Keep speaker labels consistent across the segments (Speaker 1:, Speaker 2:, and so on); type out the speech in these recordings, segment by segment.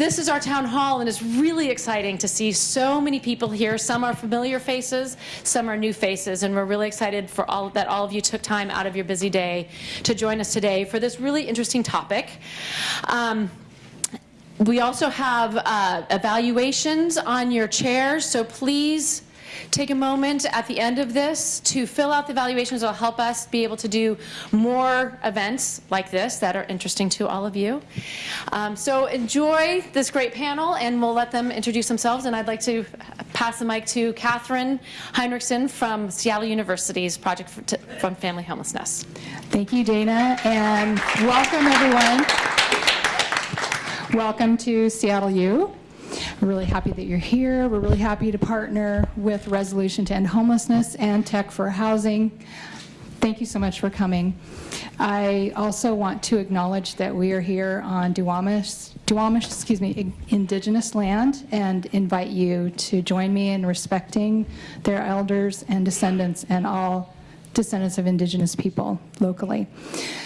Speaker 1: This is our town hall, and it's really exciting to see so many people here. Some are familiar faces, some are new faces, and we're really excited for all that all of you took time out of your busy day to join us today for this really interesting topic. Um, we also have uh, evaluations on your chairs, so please take a moment at the end of this to fill out the evaluations. It'll help us be able to do more events like this that are interesting to all of you. Um, so enjoy this great panel, and we'll let them introduce themselves. And I'd like to pass the mic to Catherine Hinrichsen from Seattle University's Project from Family Homelessness.
Speaker 2: Thank you, Dana, and welcome everyone. Welcome to Seattle U. We're really happy that you're here. We're really happy to partner with Resolution to End Homelessness and Tech for Housing. Thank you so much for coming. I also want to acknowledge that we are here on Duwamish, Duwamish, excuse me, indigenous land and invite you to join me in respecting their elders and descendants and all descendants of indigenous people locally.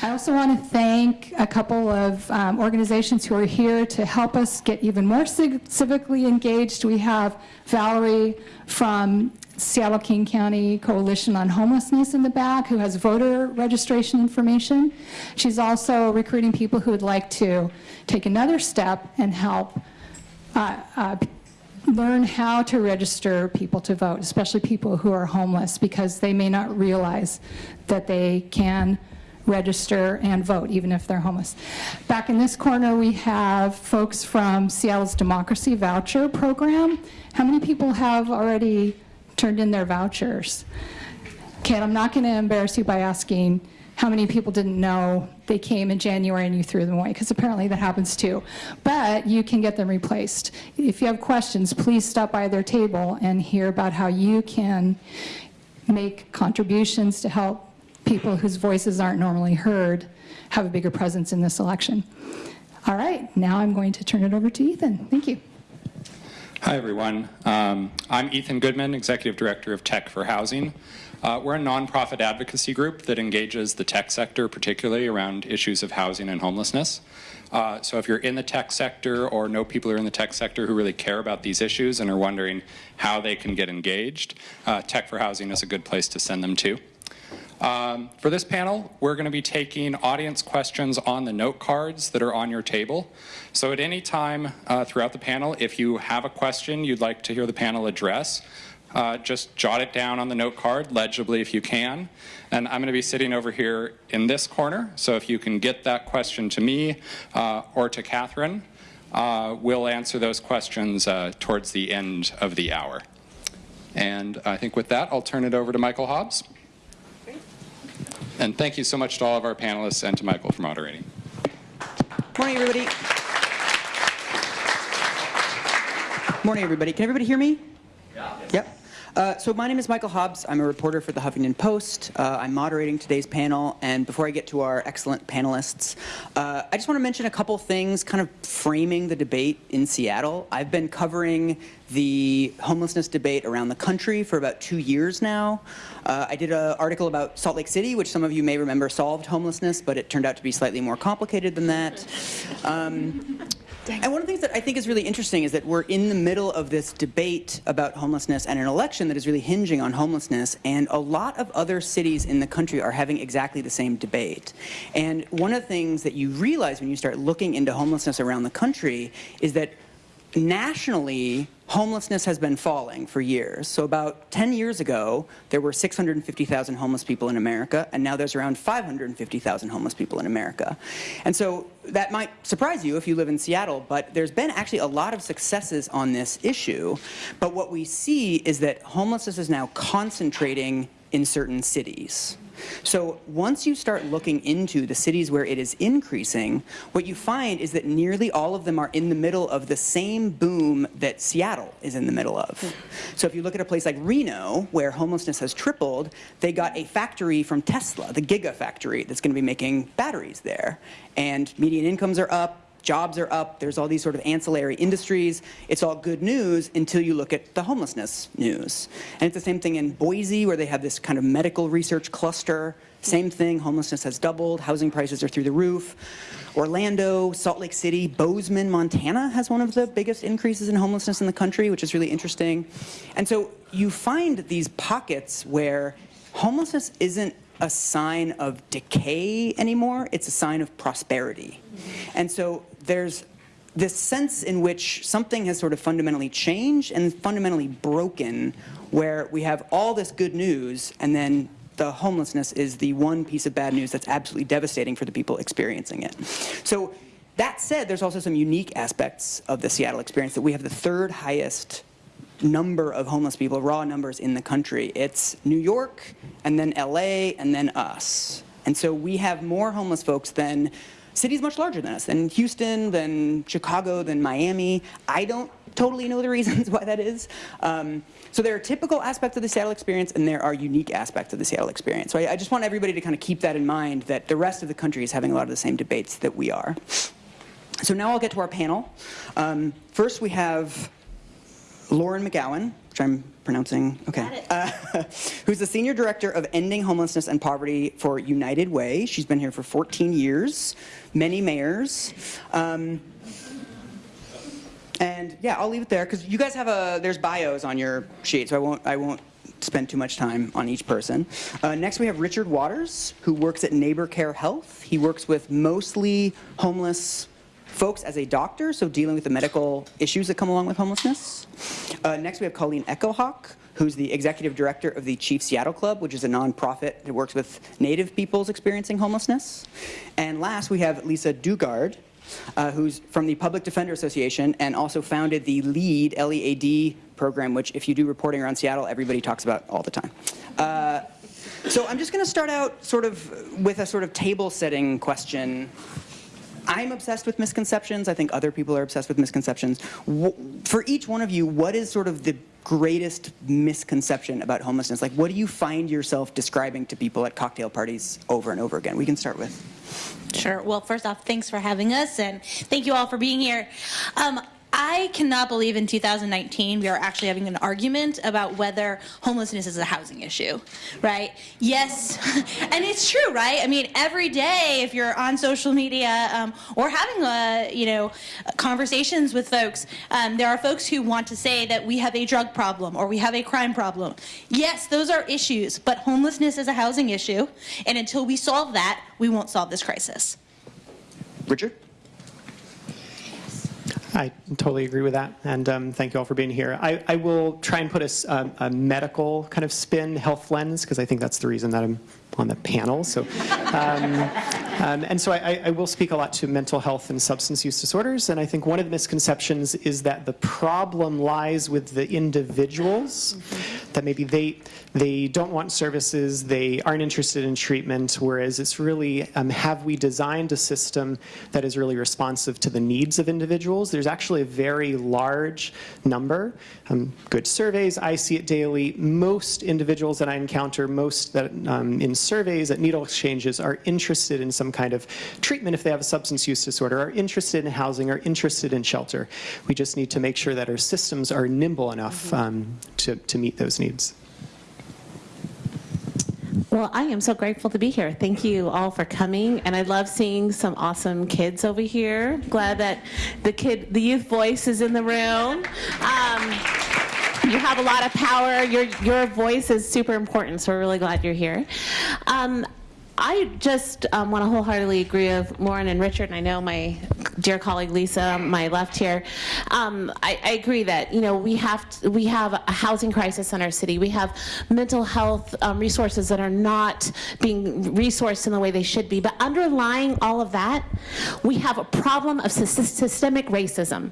Speaker 2: I also want to thank a couple of um, organizations who are here to help us get even more civically engaged. We have Valerie from Seattle King County Coalition on Homelessness in the back who has voter registration information. She's also recruiting people who would like to take another step and help uh, uh, learn how to register people to vote, especially people who are homeless, because they may not realize that they can register and vote, even if they're homeless. Back in this corner, we have folks from Seattle's Democracy Voucher Program. How many people have already turned in their vouchers? Okay, I'm not going to embarrass you by asking how many people didn't know they came in January and you threw them away, because apparently that happens too. But you can get them replaced. If you have questions, please stop by their table and hear about how you can make contributions to help people whose voices aren't normally heard have a bigger presence in this election. All right, now I'm going to turn it over to Ethan. Thank you.
Speaker 3: Hi, everyone. Um, I'm Ethan Goodman, Executive Director of Tech for Housing. Uh, we're a nonprofit advocacy group that engages the tech sector, particularly around issues of housing and homelessness. Uh, so if you're in the tech sector or know people who are in the tech sector who really care about these issues and are wondering how they can get engaged, uh, Tech for Housing is a good place to send them to. Um, for this panel, we're going to be taking audience questions on the note cards that are on your table. So at any time uh, throughout the panel, if you have a question you'd like to hear the panel address, uh, just jot it down on the note card, legibly if you can. And I'm going to be sitting over here in this corner, so if you can get that question to me uh, or to Catherine, uh, we'll answer those questions uh, towards the end of the hour. And I think with that, I'll turn it over to Michael Hobbs. And thank you so much to all of our panelists and to Michael for moderating.
Speaker 4: Morning, everybody. Morning, everybody. Can everybody hear me? Yeah. Yep. Uh, so my name is Michael Hobbs. I'm a reporter for the Huffington Post. Uh, I'm moderating today's panel. And before I get to our excellent panelists, uh, I just want to mention a couple things kind of framing the debate in Seattle. I've been covering the homelessness debate around the country for about two years now. Uh, I did an article about Salt Lake City, which some of you may remember solved homelessness, but it turned out to be slightly more complicated than that. Um, and one of the things that I think is really interesting is that we're in the middle of this debate about homelessness and an election that is really hinging on homelessness, and a lot of other cities in the country are having exactly the same debate. And one of the things that you realize when you start looking into homelessness around the country is that nationally, homelessness has been falling for years. So about 10 years ago, there were 650,000 homeless people in America, and now there's around 550,000 homeless people in America. And so that might surprise you if you live in Seattle, but there's been actually a lot of successes on this issue. But what we see is that homelessness is now concentrating in certain cities. So once you start looking into the cities where it is increasing, what you find is that nearly all of them are in the middle of the same boom that Seattle is in the middle of. So if you look at a place like Reno, where homelessness has tripled, they got a factory from Tesla, the Giga factory, that's going to be making batteries there. And median incomes are up, jobs are up, there's all these sort of ancillary industries. It's all good news until you look at the homelessness news. And it's the same thing in Boise, where they have this kind of medical research cluster. Same thing, homelessness has doubled, housing prices are through the roof. Orlando, Salt Lake City, Bozeman, Montana has one of the biggest increases in homelessness in the country, which is really interesting. And so you find these pockets where homelessness isn't a sign of decay anymore, it's a sign of prosperity. And so there's this sense in which something has sort of fundamentally changed and fundamentally broken, where we have all this good news and then the homelessness is the one piece of bad news that's absolutely devastating for the people experiencing it. So that said, there's also some unique aspects of the Seattle experience that we have the third highest number of homeless people, raw numbers in the country. It's New York, and then LA, and then us. And so we have more homeless folks than cities much larger than us, than Houston, than Chicago, than Miami. I don't totally know the reasons why that is. Um, so there are typical aspects of the Seattle experience and there are unique aspects of the Seattle experience. So I, I just want everybody to kind of keep that in mind that the rest of the country is having a lot of the same debates that we are. So now I'll get to our panel. Um, first we have Lauren McGowan, which I'm pronouncing okay, uh, who's the senior director of ending homelessness and poverty for United Way. She's been here for 14 years, many mayors. Um, and yeah, I'll leave it there because you guys have a there's bios on your sheet, so I won't I won't spend too much time on each person. Uh, next, we have Richard Waters, who works at NeighborCare Health. He works with mostly homeless folks as a doctor, so dealing with the medical issues that come along with homelessness. Uh, next, we have Colleen Echohawk, who's the executive director of the Chief Seattle Club, which is a nonprofit that works with Native peoples experiencing homelessness. And last, we have Lisa Daugaard, uh, who's from the Public Defender Association and also founded the LEAD, L-E-A-D program, which if you do reporting around Seattle, everybody talks about all the time. Uh, so I'm just going to start out sort of with a sort of table setting question. I'm obsessed with misconceptions. I think other people are obsessed with misconceptions. For each one of you, what is sort of the greatest misconception about homelessness? Like, what do you find yourself describing to people at cocktail parties over and over again? We can start with.
Speaker 5: Sure. Well, first off, thanks for having us, and thank you all for being here. Um, I cannot believe in 2019 we are actually having an argument about whether homelessness is a housing issue, right? Yes, and it's true, right? I mean, every day if you're on social media um, or having you know conversations with folks, um, there are folks who want to say that we have a drug problem or we have a crime problem. Yes, those are issues, but homelessness is a housing issue, and until we solve that, we won't solve this crisis.
Speaker 4: Richard?
Speaker 6: I totally agree with that, and um, thank you all for being here. I, I will try and put a, a, a, medical kind of spin, health lens, because I think that's the reason that I'm on the panel. So, um, um, and so I, I, will speak a lot to mental health and substance use disorders. And I think one of the misconceptions is that the problem lies with the individuals, that maybe they they don't want services, they aren't interested in treatment, whereas it's really um, have we designed a system that is really responsive to the needs of individuals? There's actually a very large number. Um, good surveys, I see it daily. Most individuals that I encounter, most that um, in surveys at needle exchanges are interested in some kind of treatment if they have a substance use disorder, are interested in housing, are interested in shelter. We just need to make sure that our systems are nimble enough mm-hmm. um, to, to meet those needs.
Speaker 7: Well, I am so grateful to be here. Thank you all for coming, and I love seeing some awesome kids over here. Glad that the kid, the youth voice is in the room. Um, you have a lot of power. Your, your voice is super important, so we're really glad you're here. Um, I just um, want to wholeheartedly agree with Lauren and Richard, and I know my dear colleague Lisa, my left here. Um, I, I, agree that you know we have to, we have a housing crisis in our city. We have mental health um, resources that are not being resourced in the way they should be. But underlying all of that, we have a problem of systemic racism.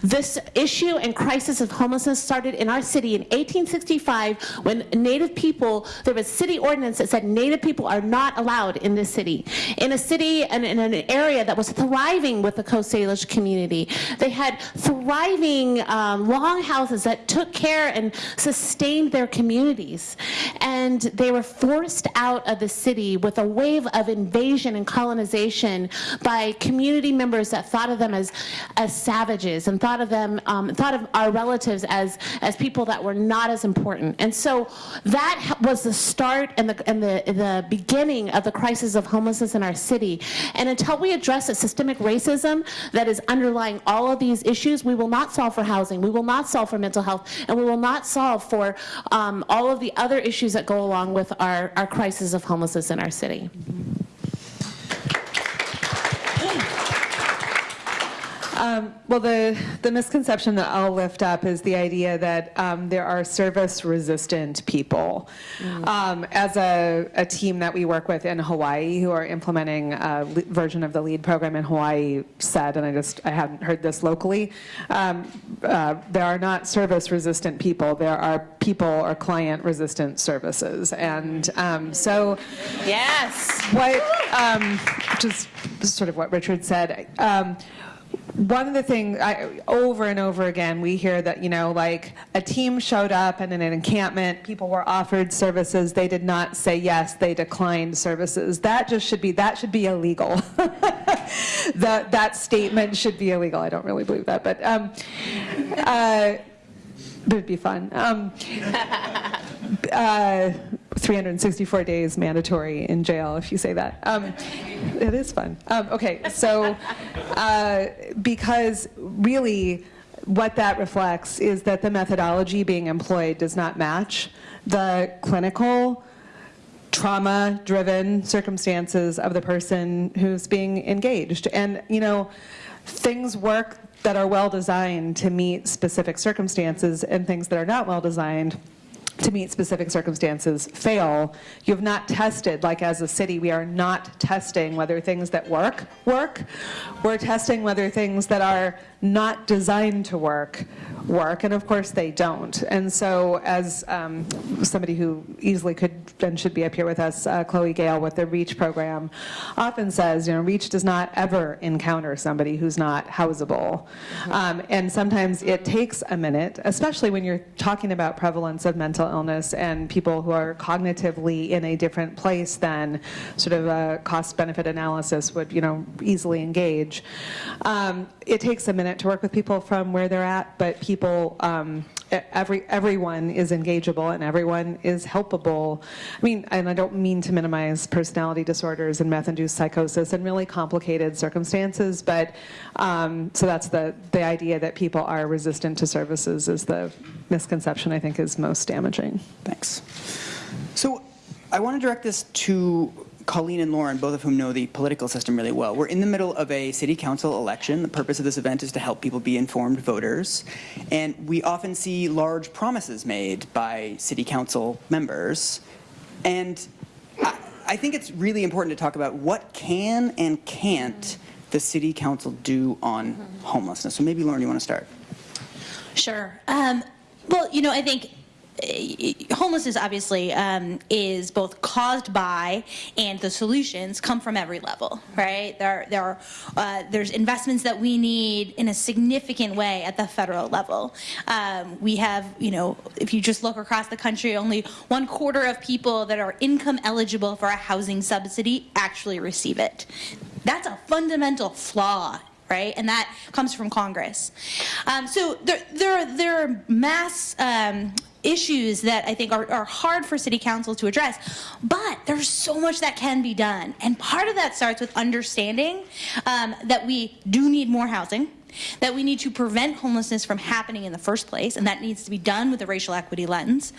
Speaker 7: This issue and crisis of homelessness started in our city in 1865 when Native people, there was city ordinance that said Native people are not allowed in this city. In a city and in an area that was thriving with the Coast Salish community. They had thriving um, long houses that took care and sustained their communities. And they were forced out of the city with a wave of invasion and colonization by community members that thought of them as, as savages and thought of them, um, thought of our relatives as, as people that were not as important. And so that was the start and the, and the, the beginning of the crisis of homelessness in our city. And until we address the systemic racism that is underlying all of these issues, we will not solve for housing, we will not solve for mental health, and we will not solve for um, all of the other issues that go along with our, our crisis of homelessness in our city.
Speaker 8: Um, well, the, the misconception that I'll lift up is the idea that um, there are service-resistant people. Um, as a, a team that we work with in Hawaii who are implementing a version of the LEAD program in Hawaii said, and I just, I hadn't heard this locally, um, uh, there are not service-resistant people, there are people or client-resistant services. And um, so
Speaker 7: Yes.
Speaker 8: what, um, just sort of what Richard said, um, one of the things, I, over and over again, we hear that, you know, like a team showed up and in an encampment, people were offered services, they did not say yes, they declined services. That just should be, that should be illegal. that, that statement should be illegal. I don't really believe that, but, um, uh, it'd be fun. Um, uh, 364 days mandatory in jail if you say that. Um, it is fun. Um, okay, so uh, because really what that reflects is that the methodology being employed does not match the clinical trauma-driven circumstances of the person who's being engaged. And, you know, things work that are well-designed to meet specific circumstances and things that are not well-designed to meet specific circumstances fail. You have not tested, like as a city, we are not testing whether things that work, work. We're testing whether things that are not designed to work, work, and of course they don't. And so as um, somebody who easily could and should be up here with us, uh, Chloe Gale with the REACH program, often says, you know, REACH does not ever encounter somebody who's not housable. Um, and sometimes it takes a minute, especially when you're talking about prevalence of mental illness and people who are cognitively in a different place than sort of a cost-benefit analysis would, you know, easily engage. Um, it takes a minute to work with people from where they're at, but people, um, every everyone is engageable and everyone is helpable. I mean, and I don't mean to minimize personality disorders and meth-induced psychosis and really complicated circumstances, but um, so that's the the idea that people are resistant to services is the misconception I think is most damaging.
Speaker 4: Thanks. So I want to direct this to Colleen and Lauren, both of whom know the political system really well. We're in the middle of a city council election. The purpose of this event is to help people be informed voters. And we often see large promises made by city council members. And I, I think it's really important to talk about what can and can't the city council do on homelessness. So maybe Lauren, you want to start?
Speaker 5: Sure. Um, well, you know, I think homelessness obviously um, is both caused by and the solutions come from every level, right? There, there are uh, there's investments that we need in a significant way at the federal level. Um, we have, you know, if you just look across the country, only one quarter of people that are income eligible for a housing subsidy actually receive it. That's a fundamental flaw right? And that comes from Congress. Um, so there, there, are, there are mass um, issues that I think are, are hard for city council to address, but there's so much that can be done. And part of that starts with understanding um, that we do need more housing that we need to prevent homelessness from happening in the first place, and that needs to be done with a racial equity lens,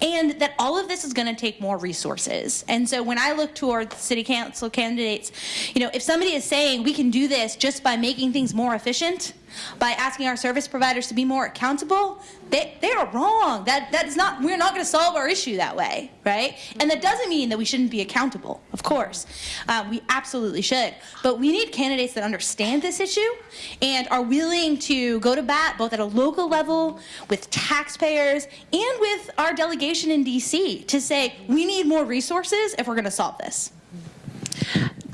Speaker 5: and that all of this is going to take more resources. And so when I look toward city council candidates, you know, if somebody is saying we can do this just by making things more efficient, by asking our service providers to be more accountable, they, they are wrong. That, that is not, we're not going to solve our issue that way, right? And that doesn't mean that we shouldn't be accountable, of course. Uh, we absolutely should. But we need candidates that understand this issue and are willing to go to bat both at a local level, with taxpayers, and with our delegation in DC to say, we need more resources if we're going to solve this.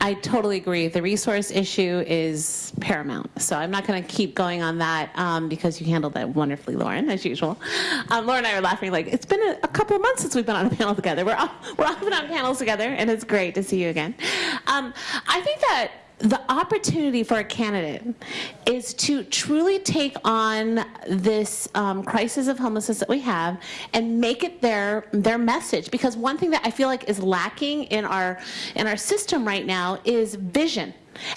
Speaker 7: I totally agree. The resource issue is paramount. So I'm not going to keep going on that um, because you handled that wonderfully, Lauren, as usual. Um, Lauren and I are laughing like it's been a, a couple of months since we've been on a panel together. We're all, we're often on panels together, and it's great to see you again. Um, I think that the opportunity for a candidate is to truly take on this um, crisis of homelessness that we have and make it their their message. Because one thing that I feel like is lacking in our in our system right now is vision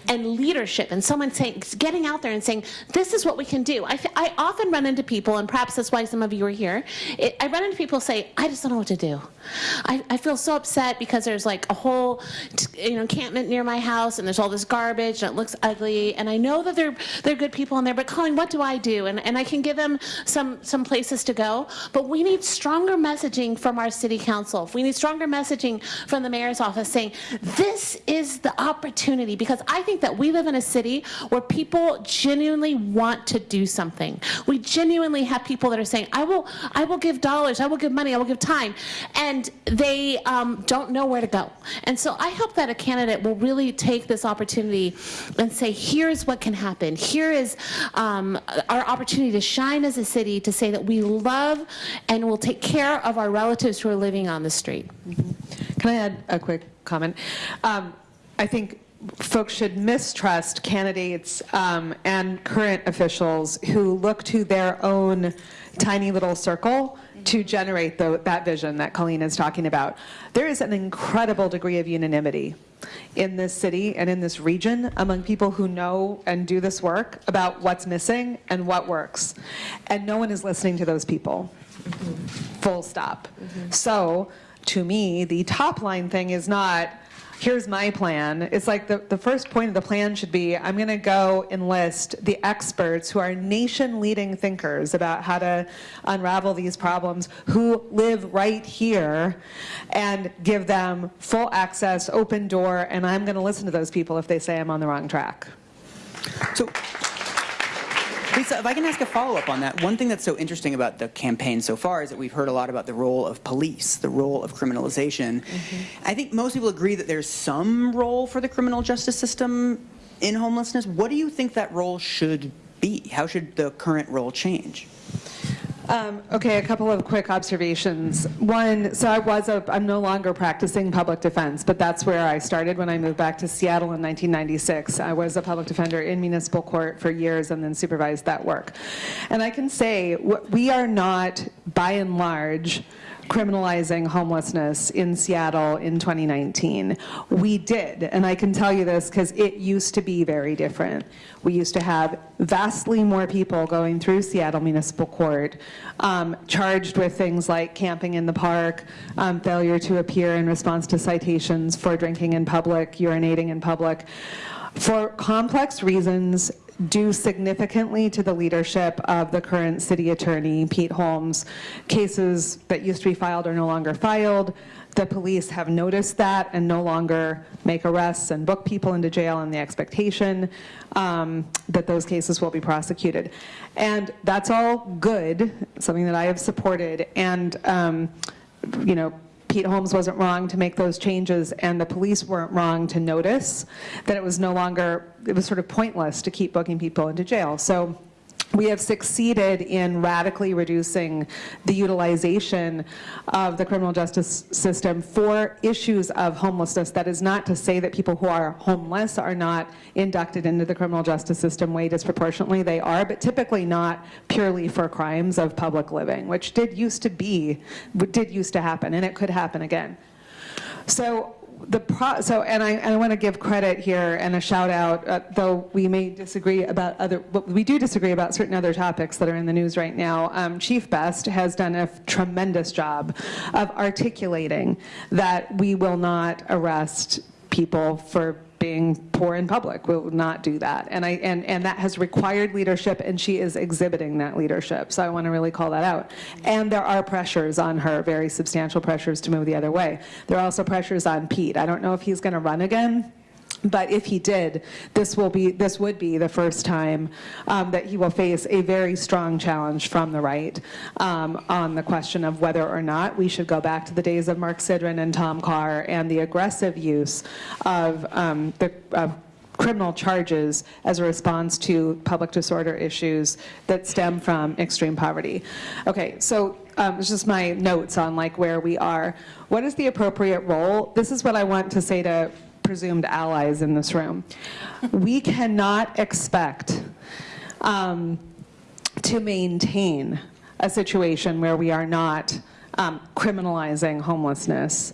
Speaker 7: and leadership and someone saying getting out there and saying this is what we can do. I, I often run into people and perhaps that's why some of you are here it, i run into people say i just don't know what to do. I, I feel so upset because there's like a whole you know encampment near my house and there's all this garbage and it looks ugly and i know that they're they're good people in there but colleen what do i do? And, and i can give them some some places to go but we need stronger messaging from our city council. We need stronger messaging from the mayor's office saying this is the opportunity because I think that we live in a city where people genuinely want to do something. We genuinely have people that are saying, I will, I will give dollars, I will give money, I will give time. And they um, don't know where to go. And so I hope that a candidate will really take this opportunity and say, here's what can happen. Here is um, our opportunity to shine as a city to say that we love and will take care of our relatives who are living on the street.
Speaker 8: Can I add a quick comment? Um, I think folks should mistrust candidates um, and current officials who look to their own tiny little circle to generate the, that vision that Colleen is talking about. There is an incredible degree of unanimity in this city and in this region among people who know and do this work about what's missing and what works. And no one is listening to those people. Full stop. So to me, the top line thing is not, here's my plan. It's like the, the first point of the plan should be, I'm gonna go enlist the experts who are nation-leading thinkers about how to unravel these problems, who live right here, and give them full access, open door, and I'm gonna listen to those people if they say I'm on the wrong track.
Speaker 4: So, Lisa, if I can ask a follow-up on that, one thing that's so interesting about the campaign so far is that we've heard a lot about the role of police, the role of criminalization. Mm-hmm. I think most people agree that there's some role for the criminal justice system in homelessness. What do you think that role should be? How should the current role change?
Speaker 8: Um, okay, a couple of quick observations. One, so I was a, I'm no longer practicing public defense, but that's where I started when I moved back to Seattle in 1996. I was a public defender in municipal court for years and then supervised that work. And I can say we are not, by and large, criminalizing homelessness in Seattle in 2019. We did, and I can tell you this because it used to be very different. We used to have vastly more people going through Seattle Municipal Court um, charged with things like camping in the park, um, failure to appear in response to citations for drinking in public, urinating in public. For complex reasons, due significantly to the leadership of the current city attorney, Pete Holmes. Cases that used to be filed are no longer filed. The police have noticed that and no longer make arrests and book people into jail on the expectation um, that those cases will be prosecuted. And that's all good, something that I have supported. And, um, you know, Pete Holmes wasn't wrong to make those changes, and the police weren't wrong to notice that it was no longer, it was sort of pointless to keep booking people into jail. So we have succeeded in radically reducing the utilization of the criminal justice system for issues of homelessness. That is not to say that people who are homeless are not inducted into the criminal justice system way disproportionately. They are, but typically not purely for crimes of public living, which did used to be, did used to happen, and it could happen again. So the pro, so and I, and I want to give credit here and a shout out, uh, though we may disagree about other, but we do disagree about certain other topics that are in the news right now. Um, Chief Best has done a tremendous job of articulating that we will not arrest people for being poor in public. We will not do that. And, I, and, and that has required leadership, and she is exhibiting that leadership. So I want to really call that out. And there are pressures on her, very substantial pressures to move the other way. There are also pressures on Pete. I don't know if he's going to run again. But if he did, this will be, this would be the first time um, that he will face a very strong challenge from the right um, on the question of whether or not we should go back to the days of Mark Sidran and Tom Carr and the aggressive use of um, the of criminal charges as a response to public disorder issues that stem from extreme poverty. Okay, so um, it's just my notes on like where we are. What is the appropriate role? This is what I want to say to presumed allies in this room. We cannot expect um, to maintain a situation where we are not um, criminalizing homelessness.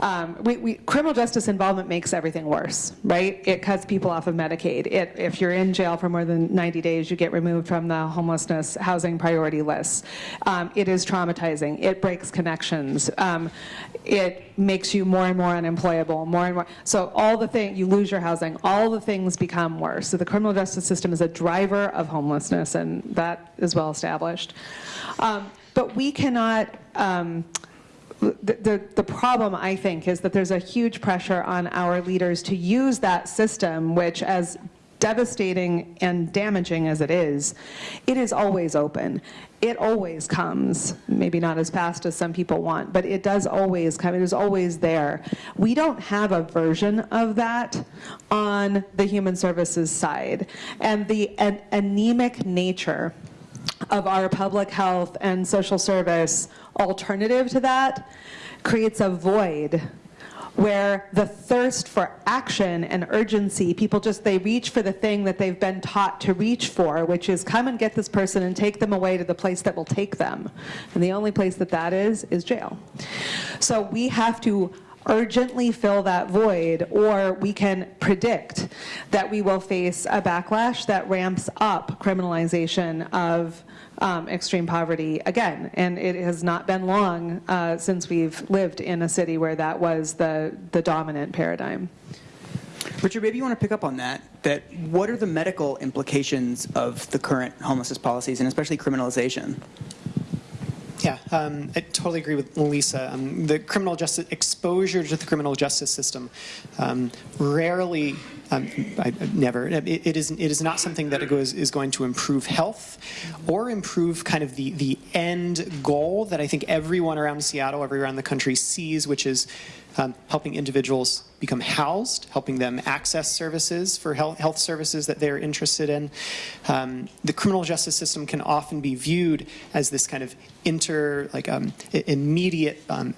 Speaker 8: Um, we, we, criminal justice involvement makes everything worse, right? It cuts people off of Medicaid. It, if you're in jail for more than 90 days, you get removed from the homelessness housing priority list. Um, it is traumatizing. It breaks connections. Um, it makes you more and more unemployable, more and more. So all the things, you lose your housing, all the things become worse. So the criminal justice system is a driver of homelessness, and that is well established. Um, but we cannot, um, the, the, problem, I think, is that there's a huge pressure on our leaders to use that system, which as devastating and damaging as it is, it is always open. It always comes, maybe not as fast as some people want, but it does always come, it is always there. We don't have a version of that on the human services side. And the an anemic nature of our public health and social service alternative to that creates a void where the thirst for action and urgency, people just, they reach for the thing that they've been taught to reach for, which is come and get this person and take them away to the place that will take them. And the only place that that is, is jail. So we have to urgently fill that void, or we can predict that we will face a backlash that ramps up criminalization of um, extreme poverty again. And it has not been long uh, since we've lived in a city where that was the, the dominant paradigm.
Speaker 4: Richard, maybe you want to pick up on that. That what are the medical implications of the current homelessness policies and especially criminalization?
Speaker 6: Yeah, um, I totally agree with Lisa. Um, the criminal justice exposure to the criminal justice system um, rarely, um, I, never. It, it is it is not something that goes, is going to improve health or improve kind of the the end goal that I think everyone around Seattle, everyone around the country sees, which is um, helping individuals become housed, helping them access services for health, health services that they're interested in. Um, the criminal justice system can often be viewed as this kind of inter, like um, immediate um,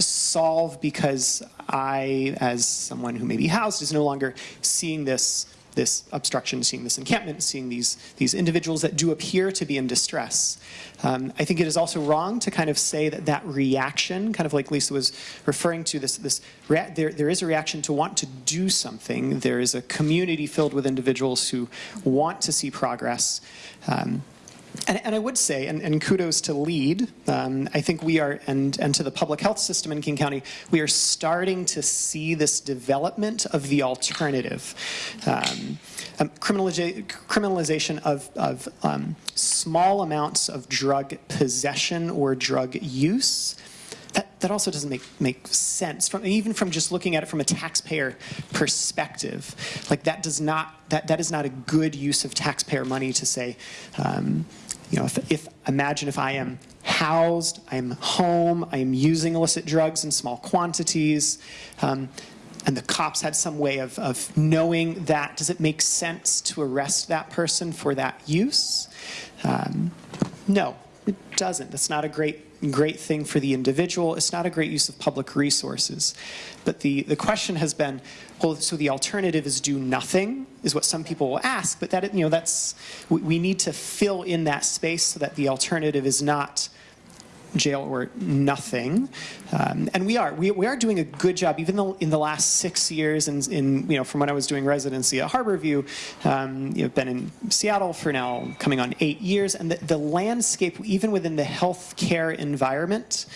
Speaker 6: solve because I, as someone who may be housed, is no longer seeing this this obstruction, seeing this encampment, seeing these, these individuals that do appear to be in distress. Um, I think it is also wrong to kind of say that that reaction, kind of like Lisa was referring to, this, this there, there is a reaction to want to do something. There is a community filled with individuals who want to see progress. Um, and, and, I would say, and, and kudos to LEAD, um, I think we are, and, and to the public health system in King County, we are starting to see this development of the alternative. Um, um, criminalization of, of um, small amounts of drug possession or drug use that, that also doesn't make, make sense, from, even from just looking at it from a taxpayer perspective. Like that does not, that, that is not a good use of taxpayer money to say, um, you know, if, if, imagine if I am housed, I'm home, I am using illicit drugs in small quantities, um, and the cops had some way of, of knowing that, does it make sense to arrest that person for that use? Um, no, it doesn't. That's not a great great thing for the individual. It's not a great use of public resources. But the, the question has been, well, so the alternative is do nothing, is what some people will ask, but that, you know, that's, we, we need to fill in that space so that the alternative is not jail or nothing. Um, and we are. We, we are doing a good job, even though in the last six years, and in, in, you know, from when I was doing residency at Harborview, um, you know, been in Seattle for now coming on eight years, and the, the landscape, even within the healthcare environment,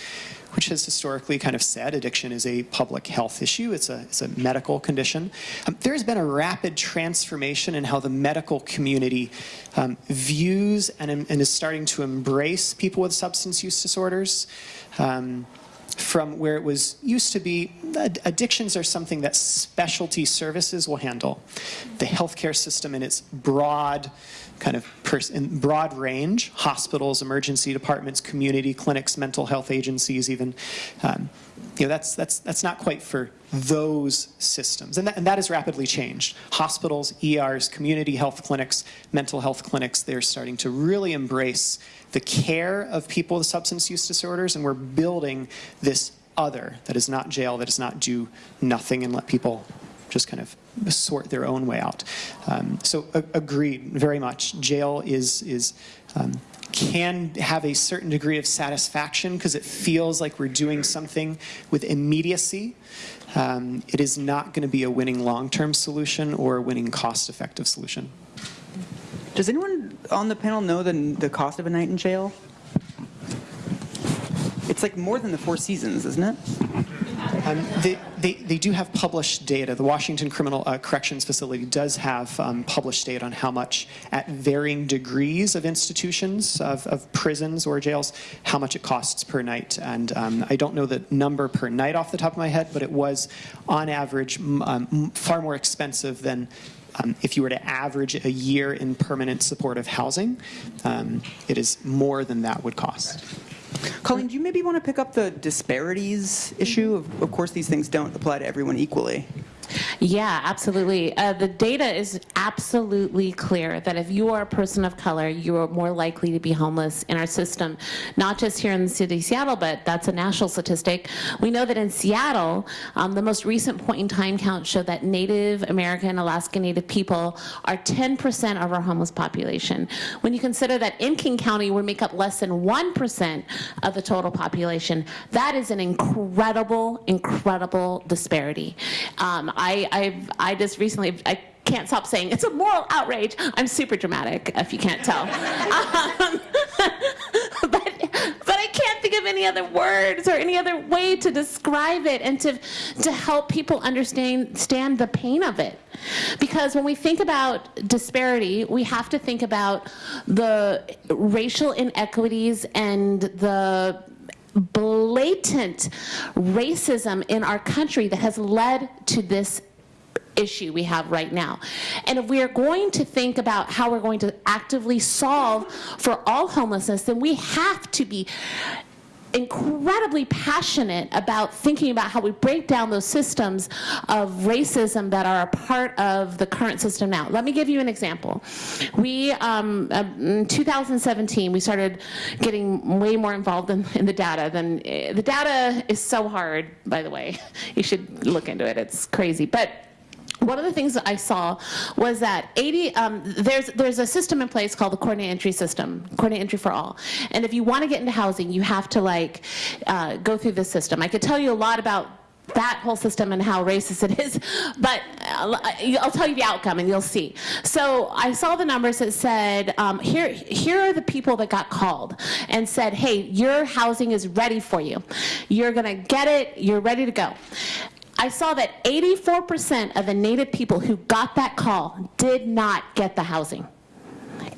Speaker 6: which has historically kind of said addiction is a public health issue, it's a, it's a medical condition. Um, there has been a rapid transformation in how the medical community um, views and, and, is starting to embrace people with substance use disorders. Um, from where it was used to be addictions are something that specialty services will handle. The healthcare system in its broad kind of pers- in broad range, hospitals, emergency departments, community clinics, mental health agencies, even. Um, you know, that's, that's, that's not quite for those systems. And that, and that has rapidly changed. Hospitals, ERs, community health clinics, mental health clinics, they're starting to really embrace the care of people with substance use disorders, and we're building this other that is not jail, that is not do nothing and let people just kind of sort their own way out. Um, so agreed, very much. Jail is is um, can have a certain degree of satisfaction because it feels like we're doing something with immediacy. Um, it is not going to be a winning long-term solution or a winning cost-effective solution.
Speaker 4: Does anyone on the panel know the, the cost of a night in jail? It's like more than the Four Seasons, isn't it?
Speaker 6: Um, they, they, they do have published data. The Washington Criminal uh, Corrections Facility does have um, published data on how much, at varying degrees of institutions, of, of prisons or jails, how much it costs per night. And um, I don't know the number per night off the top of my head, but it was, on average, um, far more expensive than um, if you were to average a year in permanent supportive housing. Um, it is more than that would cost.
Speaker 4: Colleen, do you maybe want to pick up the disparities issue? Of, of course, these things don't apply to everyone equally.
Speaker 7: Yeah, absolutely. Uh, the data is absolutely clear that if you are a person of color, you are more likely to be homeless in our system, not just here in the city of Seattle, but that's a national statistic. We know that in Seattle, um, the most recent point in time count showed that Native American, Alaska Native people are 10% of our homeless population. When you consider that in King County, we make up less than 1% of the total population, that is an incredible, incredible disparity. Um, I, I've, I just recently, I can't stop saying it's a moral outrage. I'm super dramatic, if you can't tell. Um, but, but I can't think of any other words or any other way to describe it and to, to help people understand stand the pain of it. Because when we think about disparity, we have to think about the racial inequities and the blatant racism in our country that has led to this issue we have right now. And if we are going to think about how we're going to actively solve for all homelessness, then we have to be incredibly passionate about thinking about how we break down those systems of racism that are a part of the current system now. Let me give you an example. We, um, uh, in 2017, we started getting way more involved in, in the data than, uh, the data is so hard, by the way. You should look into it, it's crazy. But one of the things that I saw was that 80, um, there's, there's a system in place called the coordinate entry system, coordinate entry for all. And if you want to get into housing, you have to like uh, go through this system. I could tell you a lot about that whole system and how racist it is, but I'll, I'll tell you the outcome and you'll see. So I saw the numbers that said, um, here, here are the people that got called and said, hey, your housing is ready for you. You're gonna get it, you're ready to go. I saw that 84% of the Native people who got that call did not get the housing.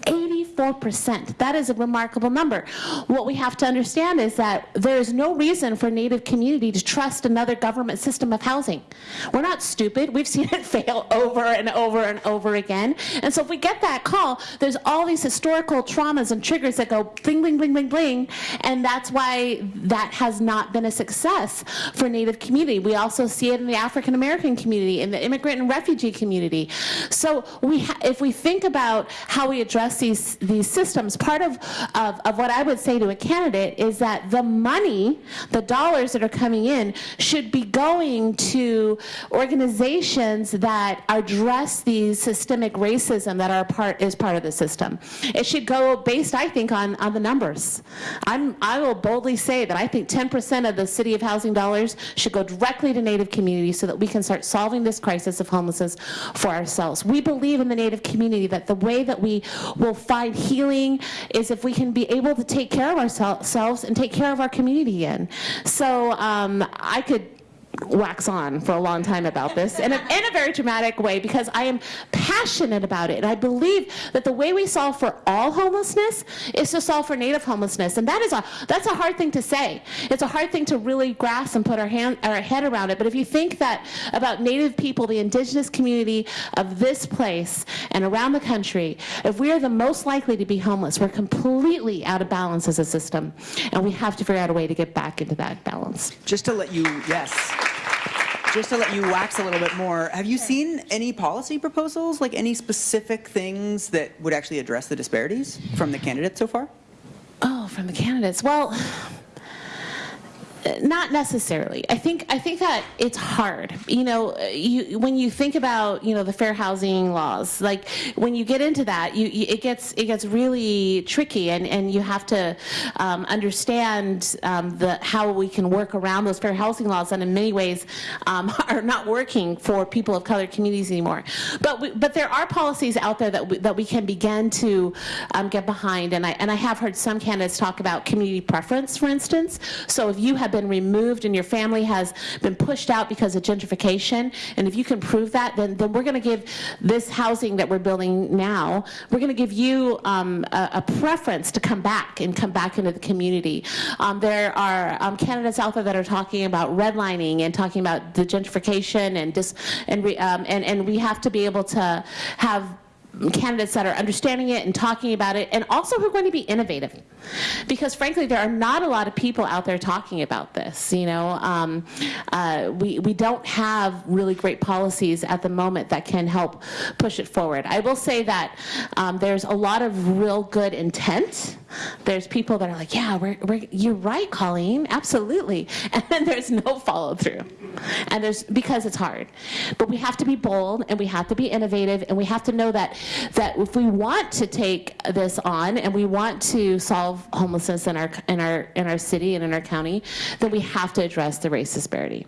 Speaker 7: 84%. That is a remarkable number. What we have to understand is that there is no reason for Native community to trust another government system of housing. We're not stupid. We've seen it fail over and over and over again. And so if we get that call, there's all these historical traumas and triggers that go bling, bling, bling, bling, bling. And that's why that has not been a success for Native community. We also see it in the African American community, in the immigrant and refugee community. So we if we think about how we address these, these systems, part of, of, of what I would say to a candidate is that the money, the dollars that are coming in, should be going to organizations that address the systemic racism that are part, is part of the system. It should go based, I think, on, on the numbers. I'm, I will boldly say that I think 10% of the City of Housing dollars should go directly to Native communities so that we can start solving this crisis of homelessness for ourselves. We believe in the Native community that the way that we will find healing is if we can be able to take care of ourselves and take care of our community again. So um, I could wax on for a long time about this in a, in a very dramatic way because I am passionate about it. And I believe that the way we solve for all homelessness is to solve for native homelessness. And that is a, that's a hard thing to say. It's a hard thing to really grasp and put our, hand, our head around it. But if you think that about native people, the indigenous community of this place and around the country, if we are the most likely to be homeless, we're completely out of balance as a system. And we have to figure out a way to get back into that balance.
Speaker 4: Just to let you, yes. Just to let you wax a little bit more, have you seen any policy proposals, like any specific things that would actually address the disparities from the candidates so far?
Speaker 7: Oh, from the candidates. Well, not necessarily. I think I think that it's hard. You know, you, when you think about you know the fair housing laws, like when you get into that, you, you it gets it gets really tricky, and, and you have to um, understand um, the how we can work around those fair housing laws, that in many ways um, are not working for people of color communities anymore. But we, but there are policies out there that we, that we can begin to um, get behind, and I and I have heard some candidates talk about community preference, for instance. So if you have been removed and your family has been pushed out because of gentrification, and if you can prove that, then, then we're going to give this housing that we're building now, we're going to give you um, a, a, preference to come back and come back into the community. Um, there are um, candidates out there that are talking about redlining and talking about the gentrification and just and, re, um, and and we have to be able to have candidates that are understanding it and talking about it, and also who are going to be innovative. Because frankly, there are not a lot of people out there talking about this. You know, um, uh, we, we don't have really great policies at the moment that can help push it forward. I will say that um, there's a lot of real good intent. There's people that are like, yeah, we're, we're, you're right, Colleen, absolutely. And then there's no follow through. And there's, because it's hard. But we have to be bold and we have to be innovative and we have to know that that if we want to take this on and we want to solve homelessness in our in our in our city and in our county, then we have to address the race disparity.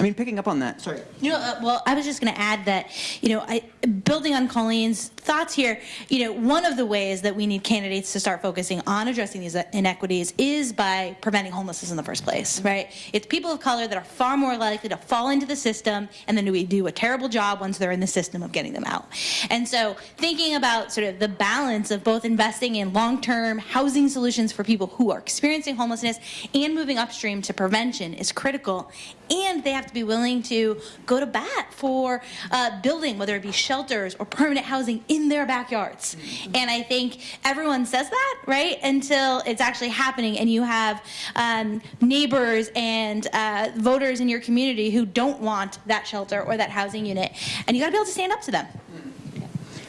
Speaker 4: I mean, picking up on that, sorry.
Speaker 5: You know, uh, well, I was just going to add that, you know, I, building on Colleen's thoughts here, you know, one of the ways that we need candidates to start focusing on addressing these inequities is by preventing homelessness in the first place, right? It's people of color that are far more likely to fall into the system and then we do a terrible job once they're in the system of getting them out. And so thinking about sort of the balance of both investing in long-term housing solutions for people who are experiencing homelessness and moving upstream to prevention is critical. And they have to be willing to go to bat for uh, building, whether it be shelters or permanent housing in their backyards. Mm-hmm. And I think everyone says that, right? Until it's actually happening and you have um, neighbors and uh, voters in your community who don't want that shelter or that housing unit. And you gotta be able to stand up to them.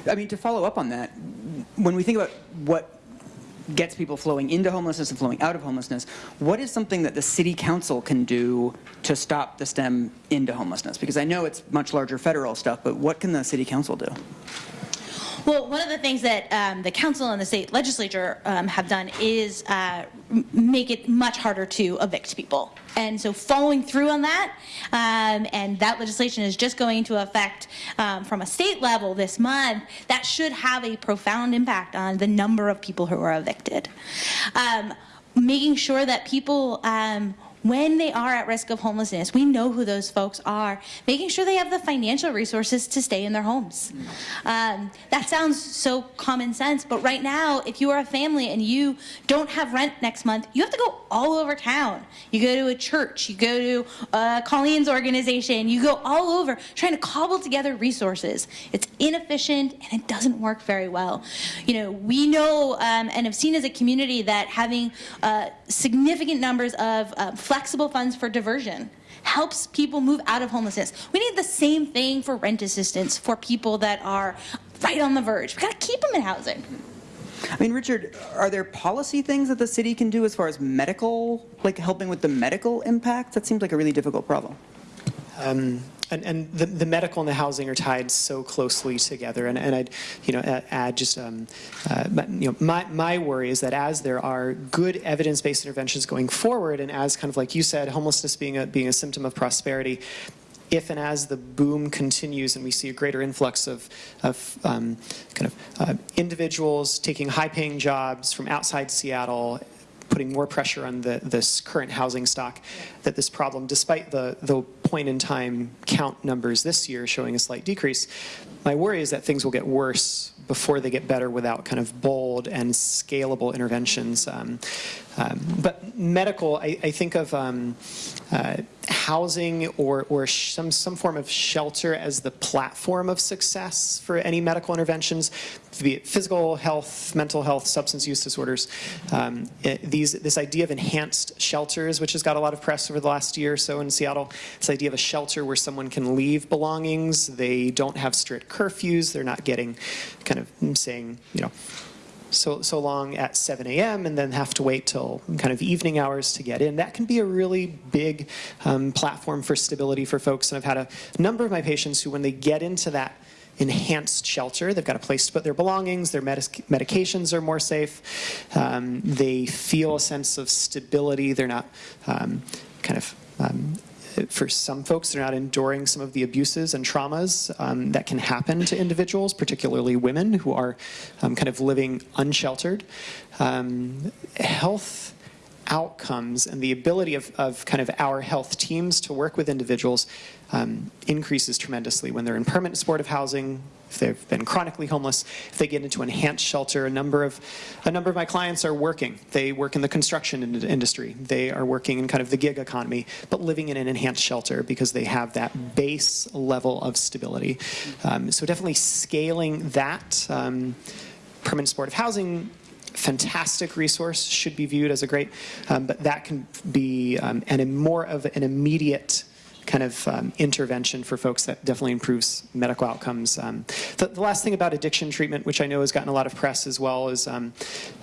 Speaker 4: I mean, to follow up on that, when we think about what gets people flowing into homelessness and flowing out of homelessness. What is something that the city council can do to stop the stem into homelessness? Because I know it's much larger federal stuff, but what can the city council do?
Speaker 5: Well, one of the things that um, the council and the state legislature um, have done is uh, make it much harder to evict people. And so following through on that, um, and that legislation is just going into effect um, from a state level this month, that should have a profound impact on the number of people who are evicted. Um, making sure that people um, when they are at risk of homelessness, we know who those folks are, making sure they have the financial resources to stay in their homes. Um, that sounds so common sense, but right now, if you are a family and you don't have rent next month, you have to go all over town. You go to a church, you go to Colleen's organization, you go all over trying to cobble together resources. It's inefficient and it doesn't work very well. You know, we know um, and have seen as a community that having uh, significant numbers of uh, flexible funds for diversion helps people move out of homelessness. We need the same thing for rent assistance for people that are right on the verge. We've gotta keep them in housing.
Speaker 4: I mean, Richard, are there policy things that the city can do as far as medical, like helping with the medical impact? That seems like a really difficult problem.
Speaker 6: Um, and, and the, the, medical and the housing are tied so closely together. And, and I'd, you know, add just, um, uh, you know, my, my worry is that as there are good evidence-based interventions going forward, and as kind of like you said, homelessness being a, being a symptom of prosperity, if and as the boom continues and we see a greater influx of, of um, kind of uh, individuals taking high-paying jobs from outside Seattle putting more pressure on the, this current housing stock, that this problem, despite the, the point in time count numbers this year showing a slight decrease, my worry is that things will get worse before they get better without kind of bold and scalable interventions. Um, um, but medical, I, I think of um, uh, housing or, or some, some form of shelter as the platform of success for any medical interventions, be it physical health, mental health, substance use disorders. Um, these, this idea of enhanced shelters, which has got a lot of press over the last year or so in Seattle, this idea of a shelter where someone can leave belongings, they don't have strict curfews, they're not getting kind of saying, you know, so, so long at 7 a.m. and then have to wait till kind of evening hours to get in. That can be a really big um, platform for stability for folks. And I've had a number of my patients who, when they get into that enhanced shelter, they've got a place to put their belongings, their medic- medications are more safe, um, they feel a sense of stability, they're not um, kind of um, for some folks, they're not enduring some of the abuses and traumas um, that can happen to individuals, particularly women who are um, kind of living unsheltered. Um, health outcomes and the ability of, of kind of our health teams to work with individuals um, increases tremendously when they're in permanent supportive housing, if they've been chronically homeless, if they get into enhanced shelter. A number of a number of my clients are working. They work in the construction in- industry. They are working in kind of the gig economy, but living in an enhanced shelter because they have that base level of stability. Um, so definitely scaling that. Um, permanent supportive housing fantastic resource should be viewed as a great um, but that can be um, an, more of an immediate kind of um, intervention for folks that definitely improves medical outcomes. Um, the, the, last thing about addiction treatment, which I know has gotten a lot of press as well, is um,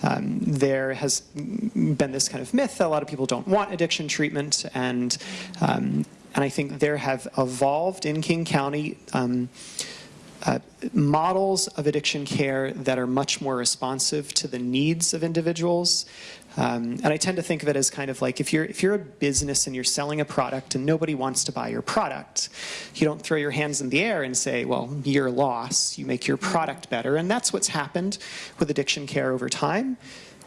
Speaker 6: um there has been this kind of myth that a lot of people don't want addiction treatment, and um, and I think there have evolved in King County. Uh, models of addiction care that are much more responsive to the needs of individuals. Um, and I tend to think of it as kind of like if you're if you're a business and you're selling a product and nobody wants to buy your product, you don't throw your hands in the air and say, "Well, your loss." You make your product better, and that's what's happened with addiction care over time.